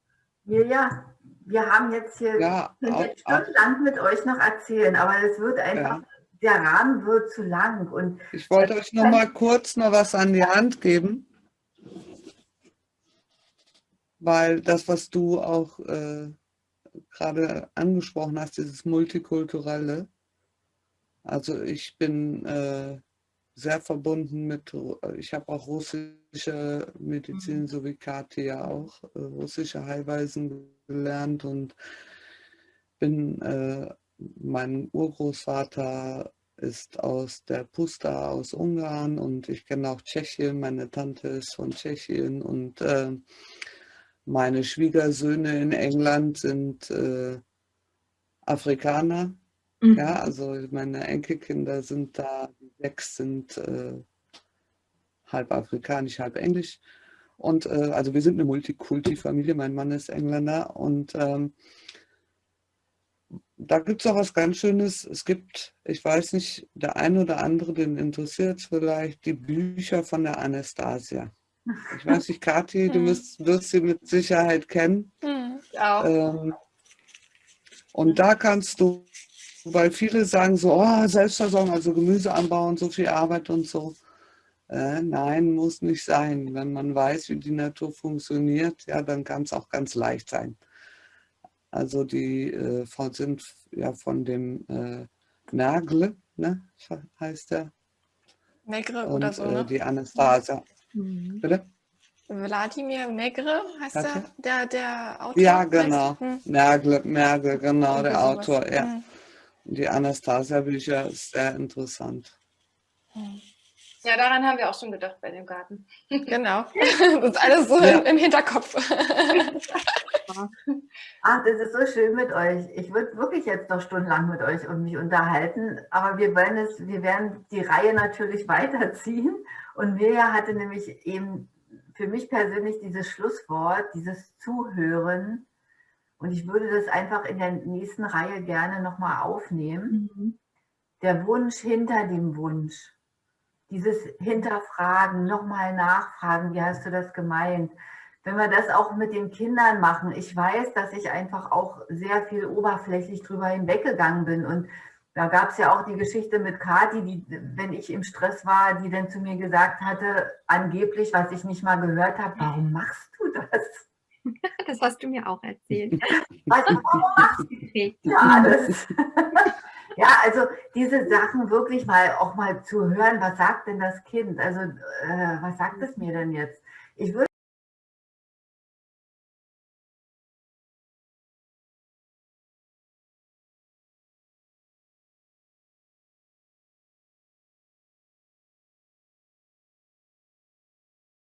D: Ja, wir haben jetzt hier ja, jetzt stundenlang mit euch noch erzählen, aber es wird einfach, ja. der Rahmen wird zu lang. Und
A: ich wollte euch noch mal kurz noch was an die Hand geben, weil das, was du auch äh, gerade angesprochen hast, dieses Multikulturelle, also ich bin äh, sehr verbunden mit, ich habe auch russische Medizin, mhm. so wie Kathi ja auch, äh, russische Heilweisen gelernt und bin, äh, mein Urgroßvater ist aus der Pusta aus Ungarn und ich kenne auch Tschechien, meine Tante ist von Tschechien und äh, meine Schwiegersöhne in England sind äh, Afrikaner Mhm. Ja, also meine Enkelkinder sind da, die sechs sind äh, halb afrikanisch, halb englisch. Und äh, also wir sind eine Multikulti-Familie, mein Mann ist Engländer und ähm, da gibt es auch was ganz Schönes. Es gibt, ich weiß nicht, der eine oder andere, den interessiert vielleicht, die Bücher von der Anastasia. Ich weiß nicht, Kathi, du wirst, wirst sie mit Sicherheit kennen.
C: Mhm, auch.
A: Ähm, und da kannst du weil viele sagen so, oh, Selbstversorgung, also Gemüse anbauen, so viel Arbeit und so. Äh, nein, muss nicht sein. Wenn man weiß, wie die Natur funktioniert, ja, dann kann es auch ganz leicht sein. Also die äh, sind ja von dem äh, Mergle, ne, heißt der.
E: Megre oder so, ne?
A: Äh, die Anastasia. Mhm.
E: Bitte? Wladimir Megre heißt der, der, der Autor?
A: Ja, genau. Hm. Mergle, Mergle, genau, der Autor, ja. Hm. Die Anastasia-Bücher ist sehr interessant.
C: Ja, daran haben wir auch schon gedacht bei dem Garten.
E: Genau, das ist alles so ja. im Hinterkopf.
D: Ach, das ist so schön mit euch. Ich würde wirklich jetzt noch stundenlang mit euch und mich unterhalten, aber wir wollen es, wir werden die Reihe natürlich weiterziehen. Und Mirja hatte nämlich eben für mich persönlich dieses Schlusswort, dieses Zuhören, und ich würde das einfach in der nächsten Reihe gerne nochmal aufnehmen. Mhm. Der Wunsch hinter dem Wunsch. Dieses Hinterfragen, nochmal nachfragen, wie hast du das gemeint? Wenn wir das auch mit den Kindern machen, ich weiß, dass ich einfach auch sehr viel oberflächlich drüber hinweggegangen bin. Und da gab es ja auch die Geschichte mit Kathi, die, wenn ich im Stress war, die dann zu mir gesagt hatte, angeblich, was ich nicht mal gehört habe, warum machst du das?
B: Das hast du mir auch erzählt.
D: ja, das, ja, also diese Sachen wirklich mal auch mal zu hören, was sagt denn das Kind? Also äh, was sagt es mir denn jetzt? Ich würde